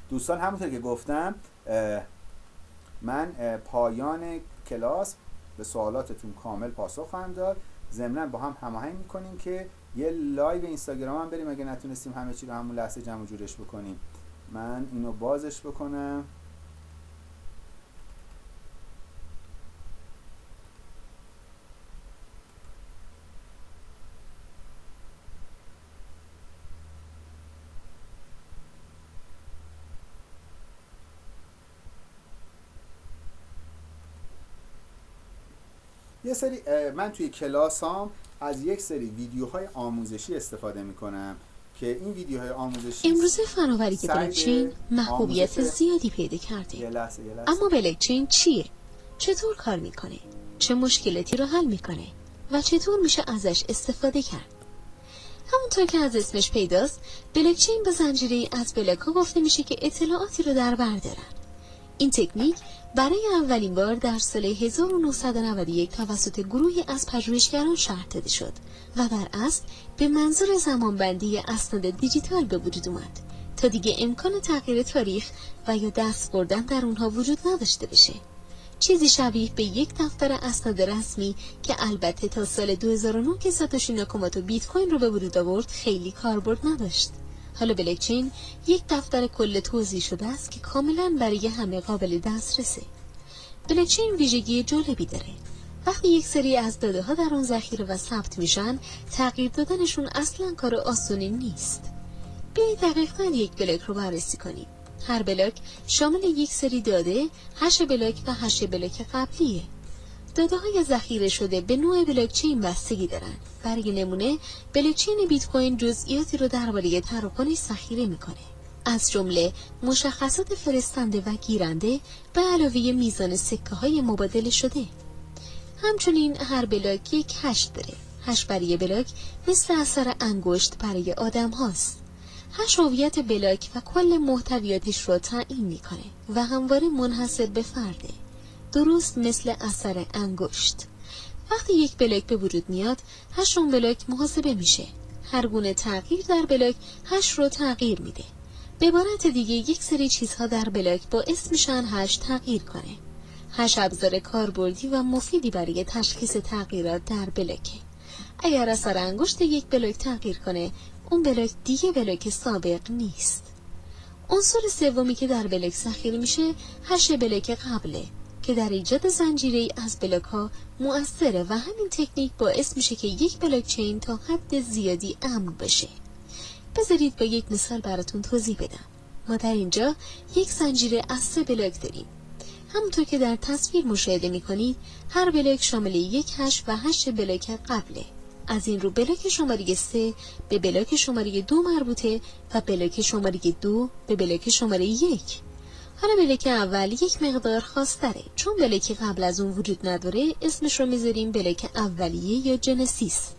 دوستان همونطور که گفتم من پایان کلاس به سوالاتتون کامل پاسخ خواهم داد. ضمنا با هم هماهنگ می‌کنیم که یه لایو اینستاگرام هم بریم اگه نتونستیم همه چی رو همون لحظه جمع جورش بکنیم. من اینو بازش بکنم. یه سری من توی کلاس هم از یک سری ویدیوهای آموزشی استفاده می‌کنم که این ویدیوهای آموزشی امروزه فناوری بلکچین محبوبیت زیادی پیدا کرده یه لحظه یه لحظه. اما بلکچین چیه؟ چطور کار می‌کنه؟ چه مشکلاتی رو حل می‌کنه؟ و چطور میشه ازش استفاده کرد؟ همونطور که از اسمش پیداست بلکچین به زنجیره از بلاک ها گفته میشه که اطلاعاتی رو در بر دارن. این تکنیک برای اولین بار در سال 1991 توسط گروهی از پژوهشگران شرح داده شد و بر اصل به منظور زمانبندی اسناد دیجیتال به وجود اومد تا دیگه امکان تغییر تاریخ و یا دست بردن در اونها وجود نداشته بشه. چیزی شبیه به یک دفتر اسناد رسمی که البته تا سال 2009 که ساتوشی ناکاموتو بیت کوین رو به وجود آورد خیلی کاربرد نداشت. حالا بلکچین یک دفتر کل توزیع شده است که کاملا برای همه قابل دسترسه. بلکچین ویژگی جالبی داره. وقتی یک سری از داده ها در آن ذخیره و ثبت میشن تغییر دادنشون اصلا کار آسونی نیست. بیایید دقیقا یک بلاک رو بررسی کنیم. هر بلاک شامل یک سری داده هش بلاک و هش بلاک قبلیه. داده های ذخیره شده به نوع بلاکچین بستگی دارند. برای نمونه بلاکچین بیت کوین جزئیاتی رو درباره تراکنش ذخیره می‌کنه. از جمله مشخصات فرستنده و گیرنده به علاوه میزان سکه های مبادله شده. همچنین هر بلاک یک هش داره. هش برای بلاک مثل اثر انگشت برای آدم هاست. هش هویت بلاک و کل محتویاتش رو تعیین می‌کنه و همواره منحصر به فرده. درست مثل اثر انگشت. وقتی یک بلاک به وجود میاد هش اون بلاک محاسبه میشه. هر گونه تغییر در بلاک هش رو تغییر میده. به عبارت دیگه یک سری چیزها در بلاک باعث میشن هش تغییر کنه. هش ابزار کاربردی و مفیدی برای تشخیص تغییرات در بلاکه. اگر اثر انگشت یک بلاک تغییر کنه اون بلاک دیگه بلاک سابق نیست. عنصر سومی که در بلاک ذخیره میشه هش بلاک قبله. که در ایجاد زنجیره از بلاک ها مؤثره و همین تکنیک باعث میشه که یک بلاک چین تا حد زیادی امن بشه بذارید با یک مثال براتون توضیح بدم. ما در اینجا یک زنجیره از سه بلاک داریم. همونطور که در تصویر مشاهده می‌کنید هر بلاک شامل یک هش و هش بلاک قبله. از این رو بلاک شماره سه به بلاک شماره دو مربوطه و بلاک شماره دو به بلاک شماره یک. حالا بلاک اول یک مقدار خاص داره چون بلاک قبل از اون وجود نداره اسمش رو می‌ذاریم بلاک اولیه یا genesis.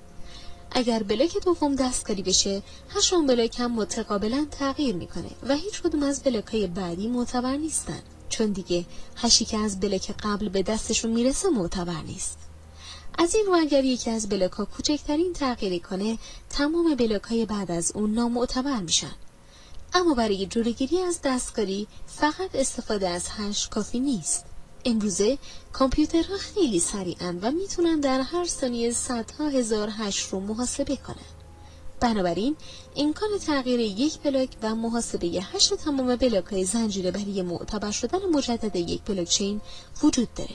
اگر بلاک دوم دستکاری بشه هش اون بلاک هم متقابلا تغییر می‌کنه و هیچ کدوم از بلاک های بعدی معتبر نیستن. چون دیگه هشی که از بلاک قبل به دستشون می‌رسه معتبر نیست. از این رو اگر یکی از بلاک ها کوچکترین تغییری کنه تمام بلاک های بعد از اون نامعتبر میشن. اما برای جلوگیری از دستکاری فقط استفاده از هش کافی نیست. امروزه کامپیوترها خیلی سریعن و می‌تونن در هر ثانیه صدها هزار هش رو محاسبه کنن. بنابراین امکان تغییر یک بلاک و محاسبه هش تمام بلاک های زنجیره برای معتبر شدن مجدد یک بلاکچین وجود داره.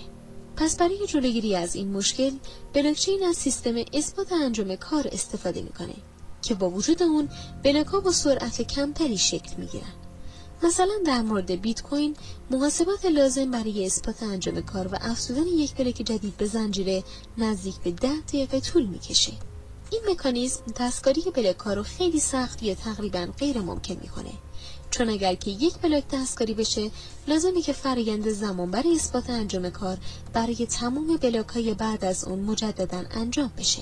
پس برای جلوگیری از این مشکل بلاکچین از سیستم اثبات انجام کار استفاده می‌کنه. که با وجود اون بلاک ها با سرعت کمتری شکل می‌گیرن. مثلا در مورد بیت کوین محاسبات لازم برای اثبات انجام کار و افزودن یک بلاک جدید به زنجیره نزدیک به ده دقیقه طول می‌کشه. این مکانیزم دستکاری بلاک ها رو خیلی سخت یا تقریبا غیر ممکن می‌کنه. چون اگر که یک بلاک دستکاری بشه لازمه که فرایند زمان برای اثبات انجام کار برای تمام بلاک های بعد از اون مجددا انجام بشه.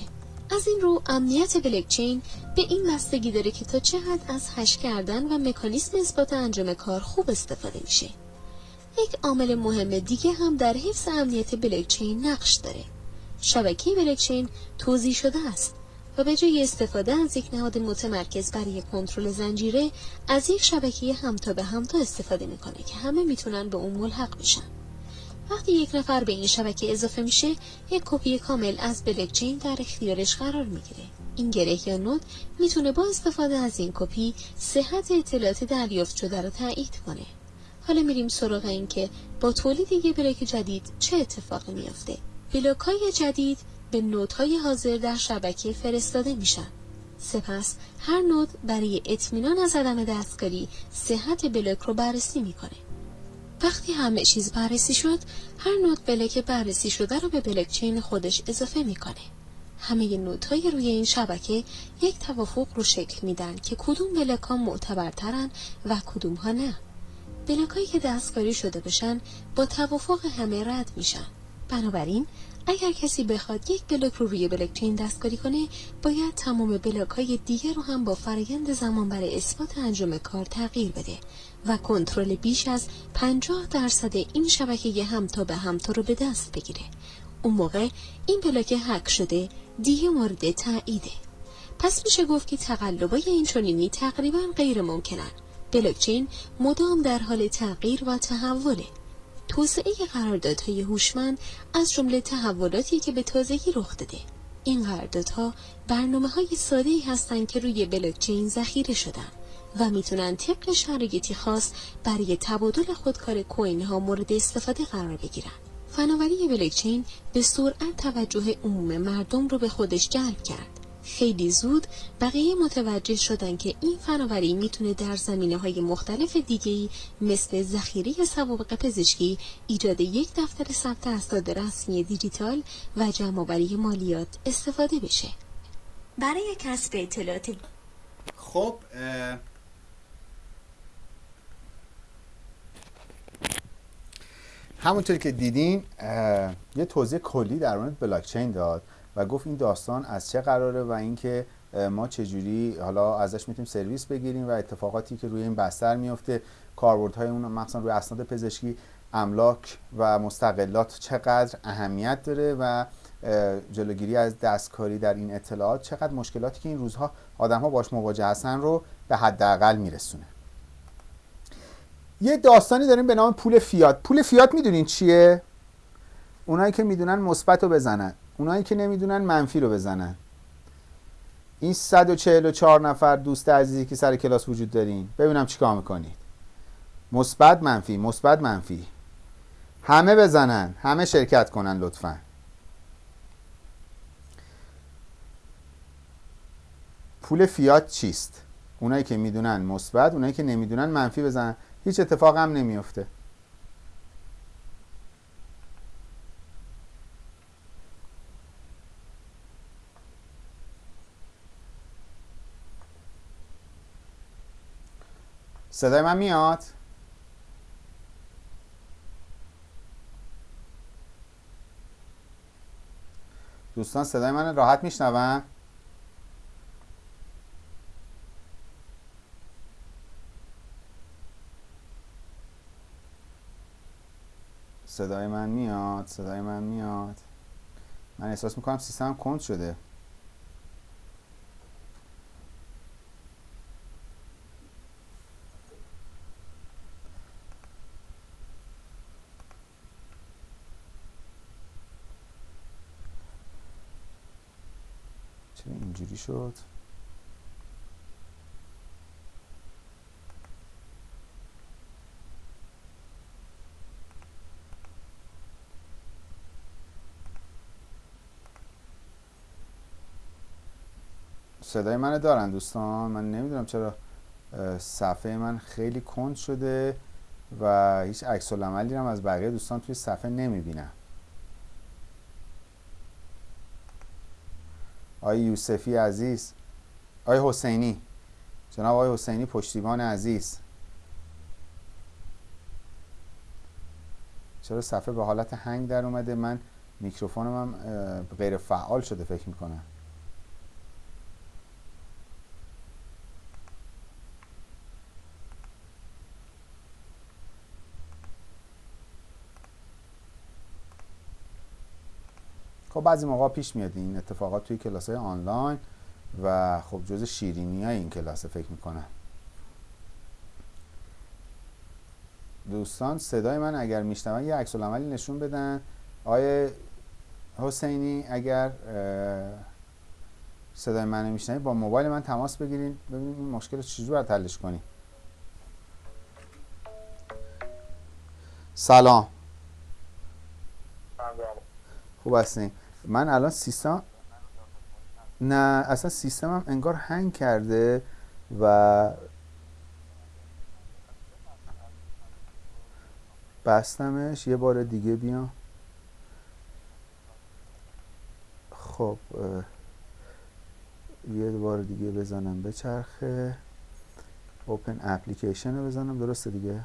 از این رو امنیت بلاکچین به این بستگی داره که تا چه حد از هش کردن و مکانیسم اثبات انجام کار خوب استفاده میشه. یک عامل مهم دیگه هم در حفظ امنیت بلاکچین نقش داره. شبکه بلاکچین توضیح شده است و به جای استفاده از یک نهاد متمرکز برای کنترل زنجیره از یک شبکه همتا به همتا استفاده می‌کنه که همه می‌تونن به اون ملحق بشن. وقتی یک نفر به این شبکه اضافه میشه یک کپی کامل از بلکچین در اختیارش قرار می‌گیره. این گره یا node می‌تونه با استفاده از این کپی صحت اطلاعات دریافت شده رو تایید کنه. حالا میریم سراغ این که با تولید یک block جدید چه اتفاقی میافته. block های جدید به node های حاضر در شبکه فرستاده میشن. سپس هر node برای اطمینان از عدم دستکاری صحت block رو بررسی می‌کنه. وقتی همه چیز بررسی شد هر node block بررسی شده رو به بلاکچین خودش اضافه می‌کنه. همه node های روی این شبکه یک توافق رو شکل میدن که کدوم block ها معتبرترن و کدوم ها نه. block هایی که دستکاری شده بشن با توافق همه رد میشن. بنابراین اگر کسی بخواد یک block رو روی بلاکچین دستکاری کنه باید تمام block های دیگر رو هم با فرایند زمان‌بر اثبات انجام کار تغییر بده. و کنترل بیش از 50 درصد این شبکه همتا به همتا رو به دست بگیره. اون موقع این بلاک هک شده دیگه مورد تاییده. پس میشه گفت که تقلبای این چنینی تقریبا غیر ممکنن. بلاکچین مدام در حال تغییر و تحوله. توسعه قراردادهای هوشمند از جمله تحولاتی که به تازگی رخ داده. این قراردادها برنامه های ساده هستند که روی بلاکچین ذخیره شدن. و می‌تونن طبق شرایطی خاص برای تبادل خودکار کوین ها مورد استفاده قرار بگیرن فناوری بلکچین به سرعت توجه عموم مردم رو به خودش جلب کرد. خیلی زود بقیه متوجه شدن که این فناوری می‌تونه در زمینه های مختلف دیگهی مثل ذخیره سوابق پزشکی، ایجاد یک دفتر ثبت اسناد رسمی دیجیتال و جمعآوری مالیات استفاده بشه. برای کسب اطلاعات خب همونطور که دیدین یه توضیح کلی در مورد بلاکچین داد و گفت این داستان از چه قراره و اینکه ما چجوری حالا ازش می‌تونیم سرویس بگیریم و اتفاقاتی که روی این بستر میفته کاربردهای اون مثلا روی اسناد پزشکی املاک و مستقلات چقدر اهمیت داره و جلوگیری از دستکاری در این اطلاعات چقدر مشکلاتی که این روزها آدم ها باش مواجه هستن رو به حداقل میرسونه. یه داستانی داریم به نام پول فیات. پول فیات می‌دونین چیه؟ اونایی که می‌دونن مثبت رو بزنن. اونایی که نمی‌دونن منفی رو بزنن. این 144 نفر دوست عزیزی که سر کلاس وجود دارین. ببینم چیکار می‌کنید. مثبت منفی مثبت منفی. همه بزنن. همه شرکت کنن لطفا. پول فیات چیست؟ اونایی که می‌دونن مثبت اونایی که نمی‌دونن منفی بزنن. هیچ اتفاق هم نمیفته صدای من میاد؟ دوستان صدای من راحت میشنون؟ صدای من میاد صدای من میاد. من احساس می‌کنم سیستم کند شده. چرا اینجوری شد؟ صدای من دارن دوستان. من نمی‌دونم چرا صفحه من خیلی کند شده و هیچ عکس العملی هم از بقیه دوستان توی صفحه نمی‌بینم. آقای یوسفی عزیز. آقای حسینی. جناب آقای حسینی پشتیبان عزیز. چرا صفحه به حالت هنگ در اومده؟ من میکروفونم هم غیر فعال شده فکر می‌کنم. خب بعضی موقع پیش میاد این اتفاقات توی کلاس های آنلاین و خب جز شیرینی های این کلاس فکر می‌کنم دوستان صدای من اگر میشنون یه عکس عملی نشون بدن. آقای حسینی اگر صدای من میشنوید با موبایل من تماس بگیرین. ببینیم این مشکل رو چجور حلش کنیم. سلام. خوب هستین؟ من الان سیستم نه اصلا سیستمم انگار هنگ کرده و بستمش یه بار دیگه بیام. خب یه بار دیگه بزنم به چرخه. اوپن اپلیکیشن رو بزنم درسته دیگه؟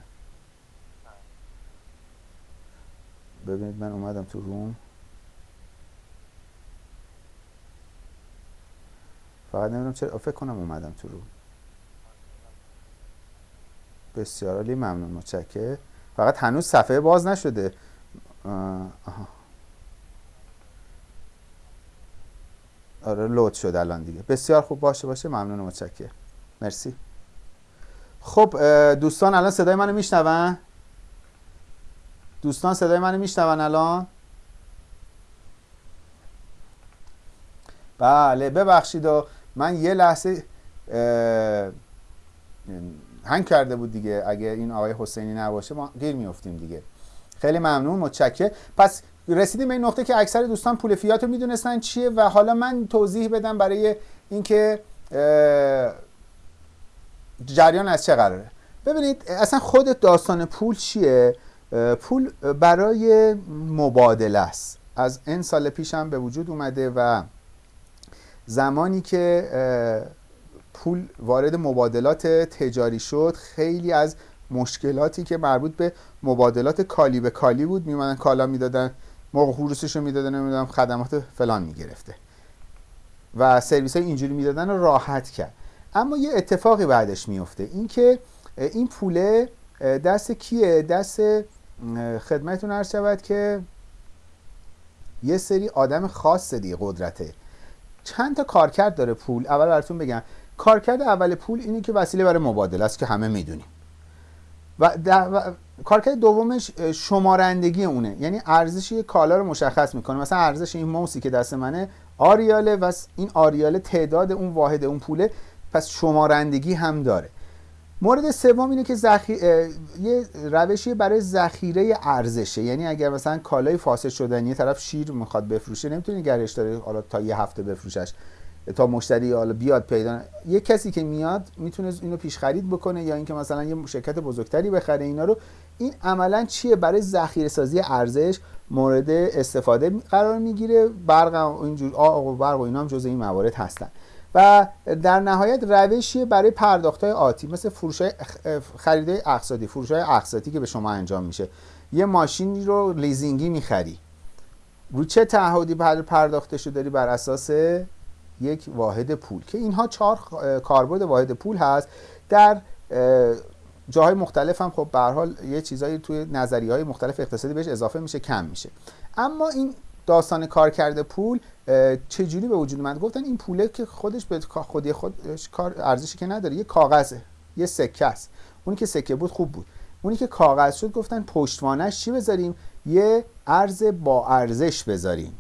ببینید من اومدم تو روم فقط نمی‌دونم چرا فکر کنم اومدم تو رو بسیار عالی ممنون متشکر فقط هنوز صفحه باز نشده. آها. آره لود شد الان دیگه. بسیار خوب باشه باشه. ممنون متشکر مرسی. خب دوستان الان صدای منو میشنون؟ دوستان صدای منو میشنون الان؟ بله ببخشید و من یه لحظه هنگ کرده بود دیگه اگه این آقای حسینی نباشه ما گیر میفتیم دیگه. خیلی ممنون متشکر پس رسیدیم به این نقطه که اکثر دوستان پول فیات رو می‌دونستن چیه و حالا من توضیح بدم برای اینکه جریان از چه قراره. ببینید اصلا خود داستان پول چیه؟ پول برای مبادله است. از این سال پیش هم به وجود اومده و زمانی که پول وارد مبادلات تجاری شد خیلی از مشکلاتی که مربوط به مبادلات کالی به کالی بود میمدن کالا می‌دادن موقع خروسش رو می‌دادن نمی‌دونم خدمات فلان می‌گرفته. و سرویس های اینجوری می‌دادن رو راحت کرد. اما یه اتفاقی بعدش میفته اینکه این پوله دست کیه؟ دست خدمتتون عرض شود که یه سری آدم خاص دیگه قدرته. چند تا کارکرد داره پول. اول براتون بگم. کارکرد اول پول اینه که وسیله برای مبادله است که همه می‌دونیم. و, و کارکرد دومش شمارندگی اونه. یعنی ارزش یک کالا رو مشخص می‌کنه. مثلا ارزش این موسی که دست منه آریاله و این آریاله تعداد اون واحد اون پوله پس شمارندگی هم داره. مورد سوم اینه که زخی... یه روشی برای ذخیره ارزشه. یعنی اگر مثلا کالای فاسد شدن یه طرف شیر می‌خواد بفروشه نمی‌تونه گرش داره حالا تا یه هفته بفروشش تا مشتری حالا بیاد پیدا. یه کسی که میاد می‌تونه اینو پیش خرید بکنه یا اینکه مثلا یه شرکت بزرگتری بخره اینا رو. این عملا چیه؟ برای ذخیره سازی ارزش مورد استفاده قرار می‌گیره. برق اینجور آق و برق و اینا هم جزء این موارد هستن. و در نهایت روشیه برای پرداخت های آتی مثل فروش خریده اقساطی فروش های اقساطی که به شما انجام میشه. یه ماشینی رو لیزینگی می‌خری. رو چه تعهدی پرداخته شده؟ داری بر اساس یک واحد پول. که اینها چهار کاربرد واحد پول هست. در جاهای مختلف هم خب به حال یه چیزایی توی نظریه های مختلف اقتصادی بهش اضافه میشه کم میشه. اما این داستان کار کرده پول چجوری به وجود اومد؟ گفتن این پوله که خودش به خودی خودش کار ارزشی که نداره یه کاغذه یه سکه است. اونی که سکه بود خوب بود. اونی که کاغذ شد گفتن پشتوانش چی بذاریم؟ یه ارز با ارزش بذاریم.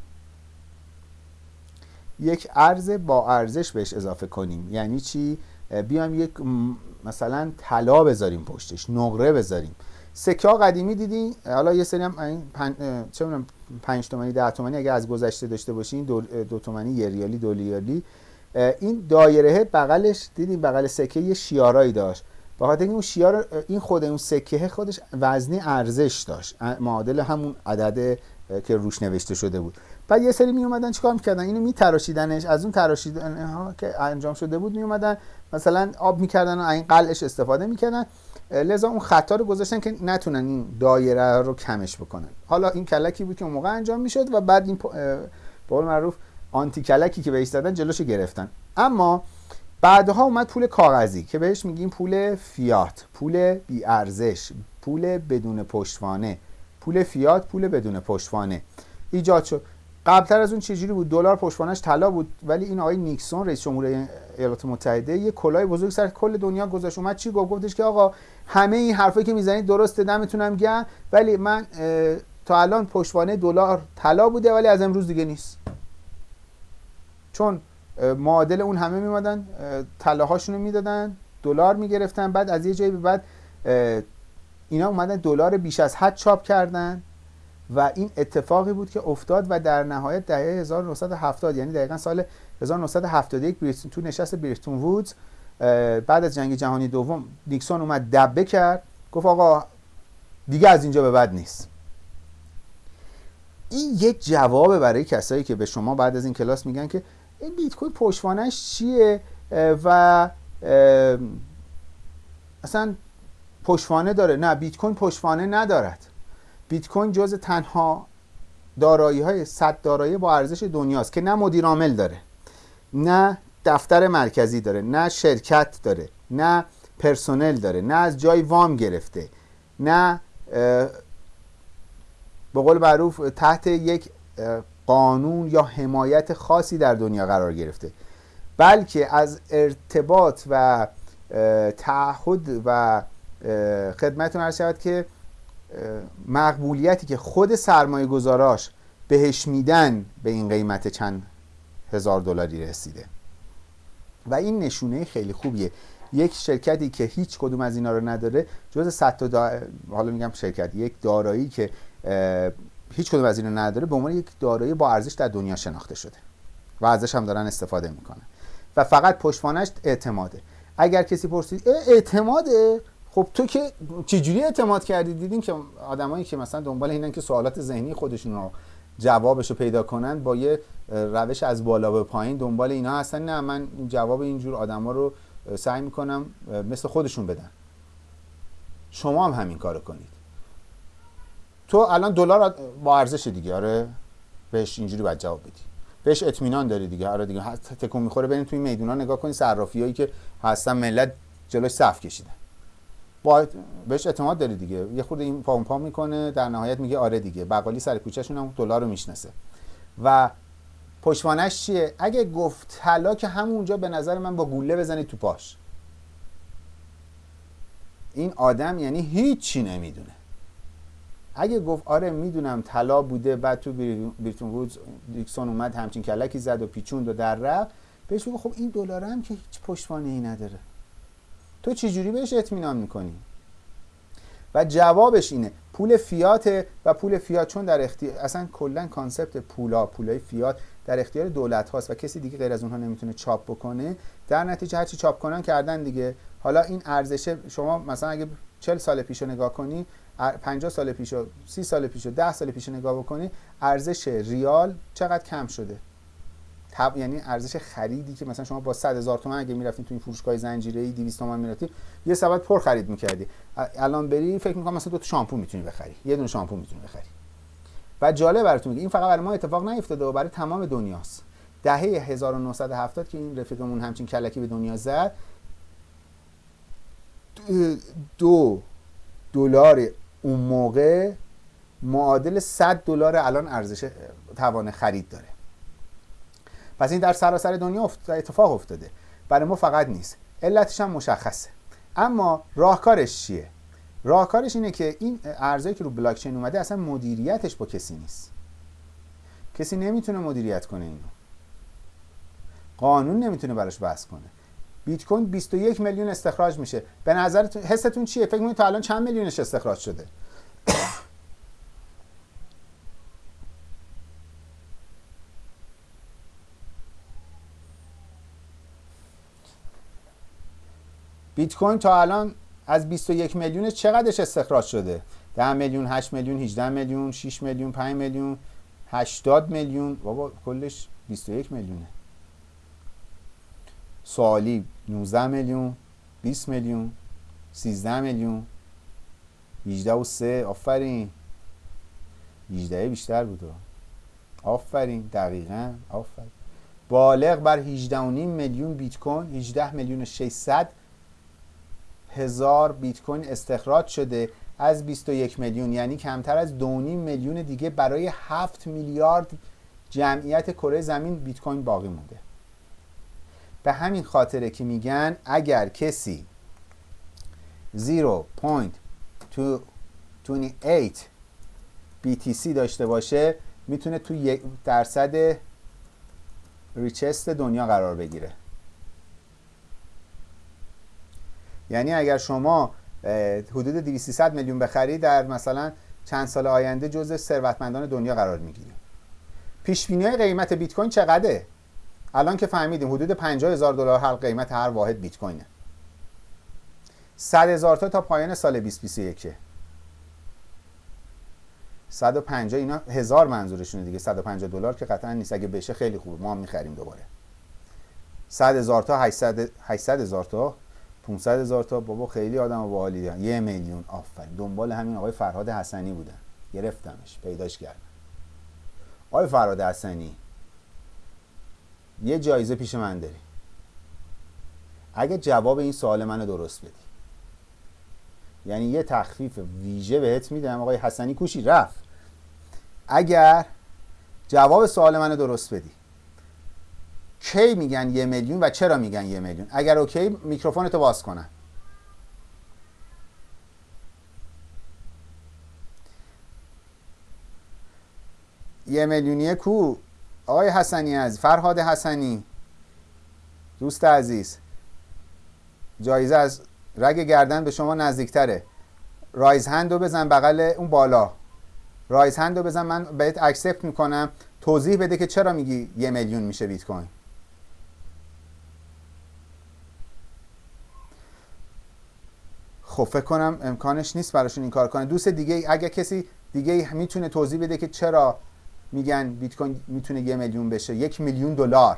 یک ارز با ارزش بهش اضافه کنیم. یعنی چی؟ بیام یک مثلا طلا بذاریم پشتش نقره بذاریم. سکه ها قدیمی دیدی؟ حالا یه سری هم پن... چه 5 تومانی 10 تومانی اگه از گذشته داشته باشین دو, دو تومانی یه ریالی دو ریالی. این دایره بغلش دیدیم بغل سکه یه شیارایی داشت. بخاطر اون شیار این خود اون سکه خودش وزنی ارزش داشت. معادل همون عدد که روش نوشته شده بود. بعد یه سری می اومدن چیکار می‌کردن؟ اینو میتراشیدنش. از اون تراشیدن ها که انجام شده بود می اومدن مثلا آب می‌کردن و این قلعش استفاده می‌کردن. لذا اون خطا رو گذاشتن که نتونن این دایره رو کمش بکنن. حالا این کلکی بود که اون موقع انجام می‌شد و بعد این به قول معروف آنتی کلکی که بهش زدن جلوشو گرفتن. اما بعدها اومد پول کاغذی که بهش میگیم پول فیات پول بی ارزش پول بدون پشتوانه. پول فیات پول بدون پشتوانه. ایجاد شد. قبلتر از اون چجوری بود؟ دلار پشتوانش طلا بود ولی این آقای نیکسون رئیس جمهور ایالات متحده یه کلاه بزرگ سر کل دنیا گذاشت. اومد چی گفت؟ گفتش که آقا همه این حرفایی که می‌زنید درسته دمتونم گرم ولی من تا الان پشتوانه دلار طلا بوده ولی از امروز دیگه نیست. چون معادل اون همه میمادن طلاهاشون رو می‌دادن دلار می‌گرفتن بعد از یه جایی به بعد اینا اومدن دلار بیش از حد چاپ کردن. و این اتفاقی بود که افتاد و در نهایت دهه 1970 یعنی دقیقا سال 1971 تو نشست بریتون وودز بعد از جنگ جهانی دوم نیکسون اومد دبه کرد گفت آقا دیگه از اینجا به بعد نیست. این یک جواب برای کسایی که به شما بعد از این کلاس میگن که این بیت کوین پشتوانش چیه؟ و اصلا پشتوانه داره. نه بیت کوین پشتوانه ندارد. بیت کوین جز تنها دارایی های صد دارایی با ارزش دنیاست که نه مدیر عامل داره نه دفتر مرکزی داره نه شرکت داره نه پرسنل داره نه از جای وام گرفته نه به قول معروف تحت یک قانون یا حمایت خاصی در دنیا قرار گرفته. بلکه از ارتباط و تعهد و خدمتون عرض شود که مقبولیتی که خود سرمایه گذاراش بهش میدن به این قیمت چند هزار دلاری رسیده. و این نشونه خیلی خوبیه. یک شرکتی که هیچ کدوم از اینا رو نداره جز 100 تا دا... حالا میگم شرکت یک دارایی که هیچ کدوم از اینا نداره به عنوان یک دارایی با ارزش در دنیا شناخته شده و ازش هم دارن استفاده می‌کنن. و فقط پشتوانش اعتماده. اگر کسی پرسید اعتماده؟ خب تو که چجوری اعتماد کردی؟ دیدین که آدمایی که مثلا دنبال اینن که سوالات ذهنی خودشون رو جوابش رو پیدا کنن با یه روش از بالا به پایین دنبال اینا هستن. نه من جواب اینجور آدما رو سعی می‌کنم مثل خودشون بدن. شما هم همین کارو کنید. تو الان دلار با ارزش دیگه آره؟ بهش اینجوری باید جواب بدی. بهش اطمینان داری دیگه. آره دیگه تکون می‌خوره. برین توی میدونا نگاه کنید صرافیایی که هستن ملت جلوش صف کشیدن. با بهش اعتماد داری دیگه. یه خورده این پام پام می‌کنه در نهایت میگه آره دیگه. بقالی سر کوچهشون هم دلار رو می‌شناسه. و پشتوانش چیه؟ اگه گفت طلا که همونجا به نظر من با گوله بزنید تو پاش. این آدم یعنی هیچی نمی‌دونه. اگه گفت آره می‌دونم طلا بوده بعد تو برتون وودز نیکسون اومد همچین کلکی زد و پیچوند و در رفت بهش بگو خب این دلار هم که هیچ پشتوانه ای نداره. تو چجوری بهش اطمینان می‌کنی؟ و جوابش اینه پول فیات و پول فیات چون در اختیار اصلا کلا concept پولا پولای فیات در اختیار دولت هاست و کسی دیگه غیر از اونها نمی‌تونه چاپ بکنه در نتیجه هرچی چاپ کنن کردن دیگه. حالا این ارزش شما مثلا اگه 40 سال پیش رو نگاه کنی 50 سال پیش و 30 سال پیش و 10 سال پیش نگاه بکنی ارزش ریال چقدر کم شده؟ تب... یعنی ارزش خریدی که مثلا شما با 100 هزار تومان اگه می‌رفتین تو این فروشگاه زنجیره‌ای 200 تومن می‌رفتی یه سبد پر خرید می‌کردی. الان بری فکر می‌کنم مثلا دو تا شامپو می‌تونی بخری. یه دونه شامپو می‌تونی بخری. و جالب براتون میگه این فقط برای ما اتفاق نیفتاده و برای تمام دنیاست. دهه 1970 که این رفیقمون همچین کلکی به دنیا زد دو دلار اون موقع معادل 100 دلار الان ارزش توان خرید داره. پس این در سراسر دنیا اتفاق افتاده. برای ما فقط نیست. علتش هم مشخصه. اما راهکارش چیه؟ راهکارش اینه که این ارزایی که رو بلاک چین اومده اصلا مدیریتش با کسی نیست. کسی نمی‌تونه مدیریت کنه اینو. قانون نمی‌تونه براش بحث کنه. بیت کوین 21 میلیون استخراج میشه. به نظرتون حستون چیه؟ فکر می‌کنید تا الان چند میلیونش استخراج شده؟ بیت کوین تا الان از 21 میلیون چقدرش استخراج شده؟ 10 میلیون 8 میلیون 18 میلیون 6 میلیون 5 میلیون 80 میلیون. بابا کلش 21 میلیونه. سوالی 19 میلیون 20 میلیون 13 میلیون 18 و 3 آفرین. 18 بیشتر بود. آفرین. دقیقا. آفرین. بالغ بر 18 میلیون بیت کوین 18 میلیون 600 هزار بیت کوین استخراج شده از 21 میلیون یعنی کمتر از 2.5 میلیون دیگه برای 7 میلیارد جمعیت کره زمین بیت کوین باقی مونده. به همین خاطره که میگن اگر کسی 0.28 BTC داشته باشه می‌تونه تو یک درصد ریچست دنیا قرار بگیره. یعنی اگر شما حدود 200 میلیون بخری در مثلا چند سال آینده جزء ثروتمندان دنیا قرار می‌گیریم پیش بینی قیمت بیت کوین چقدره؟ الان که فهمیدیم حدود 50 هزار دلار هر قیمت هر واحد بیت کوینه 100 هزار تا تا پایان سال 2021 150 اینا هزار منظورشونه دیگه. 150 دلار که قطعا نیست. اگه بشه خیلی خوبه. ما هم می‌خریم دوباره. 100 هزار تا 800 800 هزار تا 500 هزار تا بابا خیلی آدم باحالی یه میلیون. آفرین. دنبال همین آقای فرهاد حسنی بودن. گرفتمش. پیداش کردم آقای فرهاد حسنی یه جایزه پیش من داری. اگه جواب این سوال منو درست بدی. یعنی یه تخفیف ویژه بهت میدم. آقای حسنی کوشی. رفت. اگر جواب سوال منو درست بدی. کی میگن یه میلیون و چرا میگن یه میلیون؟ اگر اوکی میکروفونتو باز کنم یه میلیونیه کو؟ آقای حسنی از فرهاد حسنی. دوست عزیز جایزه از رگ گردن به شما نزدیکتره. raise hand رو بزن بغل اون بالا. raise hand رو بزن من بهت accept می‌کنم. توضیح بده که چرا میگی یه میلیون میشه بیت کوین. خب فکر کنم امکانش نیست براشون این کار کنه دوست دیگه اگه کسی دیگه می‌تونه توضیح بده که چرا میگن بیت کوین می‌تونه یه میلیون بشه یک میلیون دلار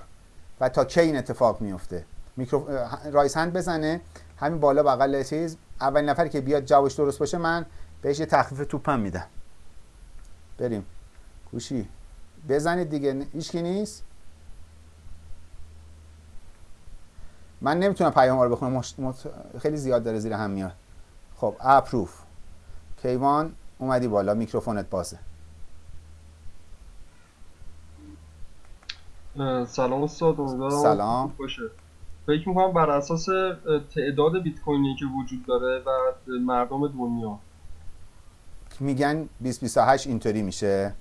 و تا کی این اتفاق میفته؟ میکرو... رایس هند بزنه همین بالا بغل چیز. اولین نفری که بیاد جوابش درست باشه من بهش یه تخفیف توپم میدم. بریم. گوشی. بزنید دیگه. هیچکی نیست؟ من نمی‌تونم پیام رو بخونم. مش... مت... خیلی زیاد داره زیر هم میاد. خب اپروف. کیوان اومدی بالا میکروفونت بازه. سلام استاد سلام. باشه. فکر می‌کنم بر اساس تعداد بیت کوینی که وجود داره و مردم دنیا. میگن 2028 اینطوری میشه.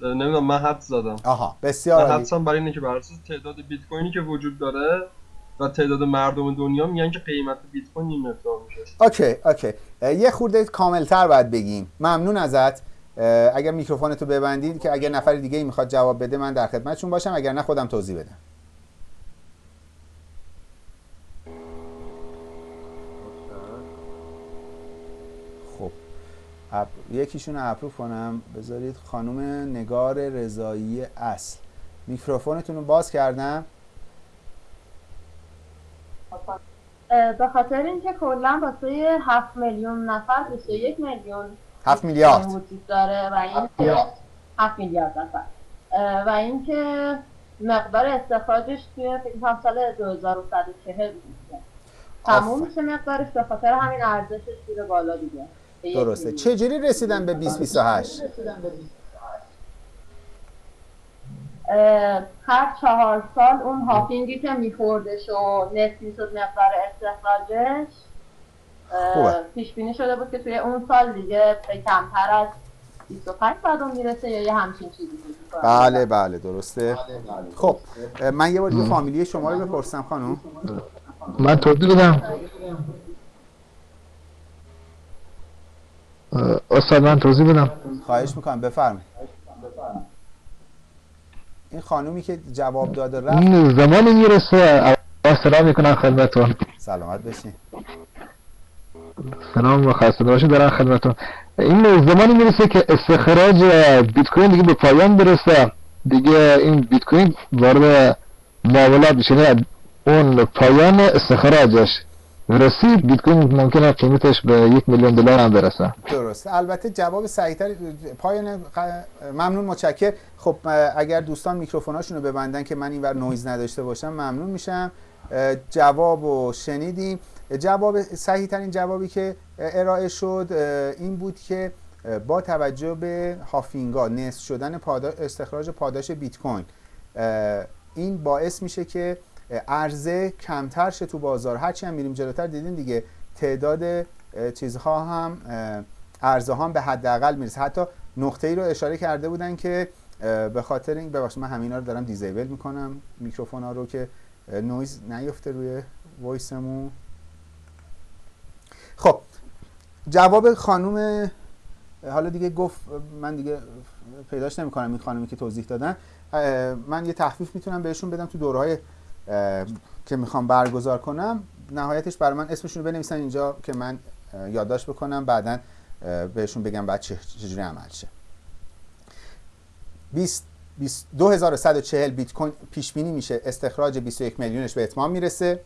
نمی‌دونم من حدس زدم. آها بسیار حدسم برای اینه که بر اساس تعداد بیت کوینی که وجود داره و تعداد مردم دنیا میگن که قیمت بیت کوین این مقدار میشه. okay okay. یه خورده کاملتر باید بگیم. ممنون ازت. اگر میکروفونتو ببندید که اگر نفر دیگه می‌خواد جواب بده من در خدمتشون باشم. اگر نه خودم توضیح بدم. خب. اپ... یکیشون رو اپروف کنم. بذارید خانم نگار رضایی اصل. میکروفونتون رو باز کردم. به خاطر اینکه کلا واسه 7 میلیون نفر 21 میلیون 7 میلیارد. وجود داره و این 7 میلیارد. نفر. و اینکه مقدار استخراجش توی فکر کنم سال 2140 بوده تموم. میشه مقدارش به خاطر همین ارزشش میره بالا دیگه. درسته. چجوری رسیدن به 2028 اه، هر چهار سال اون هاپینگی که میخوردش و نصف می‌شد مقدار استخراجش. پیش بینی شده بود که توی اون سال دیگه به کمتر از 25 بعد اون می‌رسه یا یه همچین چیزی بود. بله بله درسته. خب من یه بار دیگه فامیلی شما رو بپرسم خانم. من توضیح بدم. استاد من توضیح بدم. خواهش می‌کنم بفرمایید. این خانومی که جواب داده رفت. این زمانی می‌رسه. سلام می‌کنم خدمتون سلامت بشین سلام و خسته باشید دارم خدمتون این زمانی می‌رسه که استخراج بیت کوین دیگه به پایان برسه. دیگه این بیت کوین وارد معاملات بشه اون پایان استخراجش. رسید بیت کوین ممکنه قیمتش به یک میلیون دلار هم برسه. درسته. البته جواب صحیحتر پایان ممنون متشکر خب اگر دوستان میکروفوناشون رو ببندن که من اینور نویز نداشته باشم ممنون میشم. جواب رو شنیدیم. جواب صحیح ترین جوابی که ارائه شد این بود که با توجه به halving ها نصف شدن پادا- استخراج پاداش بیت کوین این باعث میشه که عرضه کمتر شه تو بازار. هرچی هم میریم جلوتر دیدین دیگه تعداد چیزها هم عرضه هم به حداقل می‌رسه. حتی نقطه ای رو اشاره کرده بودن که به خاطر این ببخشید من همینا رو دارم disable می‌کنم. میکروفون ها رو که نویز نیفته روی وایسمون. خب جواب خانوم حالا دیگه گفت من دیگه پیداش نمی‌کنم این خانمی که توضیح دادن. من یه تخفیف می‌تونم بهشون بدم تو دورهای که می‌خوام برگزار کنم نهایتش برای من اسمشون رو بنویسن اینجا که من یادداشت بکنم بعدا بهشون بگم بعد چه- چجوری عمل شه. 20 20 2140 بیت کوین پیش بینی میشه. استخراج 21 میلیونش به اتمام می‌رسه.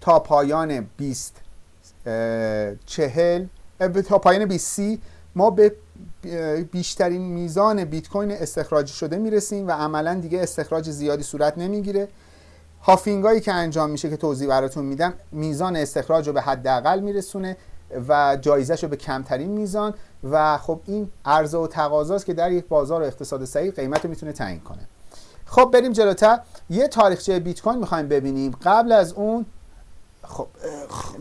تا پایان 20 اه، چهل اه، به- تا پایان 20 سی ما به بیشترین میزان بیت کوین استخراج شده می‌رسیم و عملا دیگه استخراج زیادی صورت نمی‌گیره. هافینگایی که انجام میشه که توضیح براتون میدم میزان استخراج رو به حداقل میرسونه و جایزش رو به کمترین میزان و خب این عرضه و تقاضاست که در یک بازار و اقتصاد صحیح قیمت رو می‌تونه تعیین کنه. خب بریم جلوتر. یه تاریخچه بیت کوین می‌خوایم ببینیم. قبل از اون خب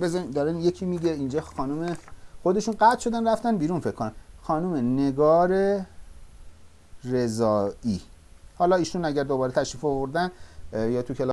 بذارین دارن یکی میگه اینجا خانم خودشون قطع شدن رفتن بیرون فکر کنم. خانم نگار رضایی. حالا ایشون اگر دوباره تشریف آوردن یا تو کلاس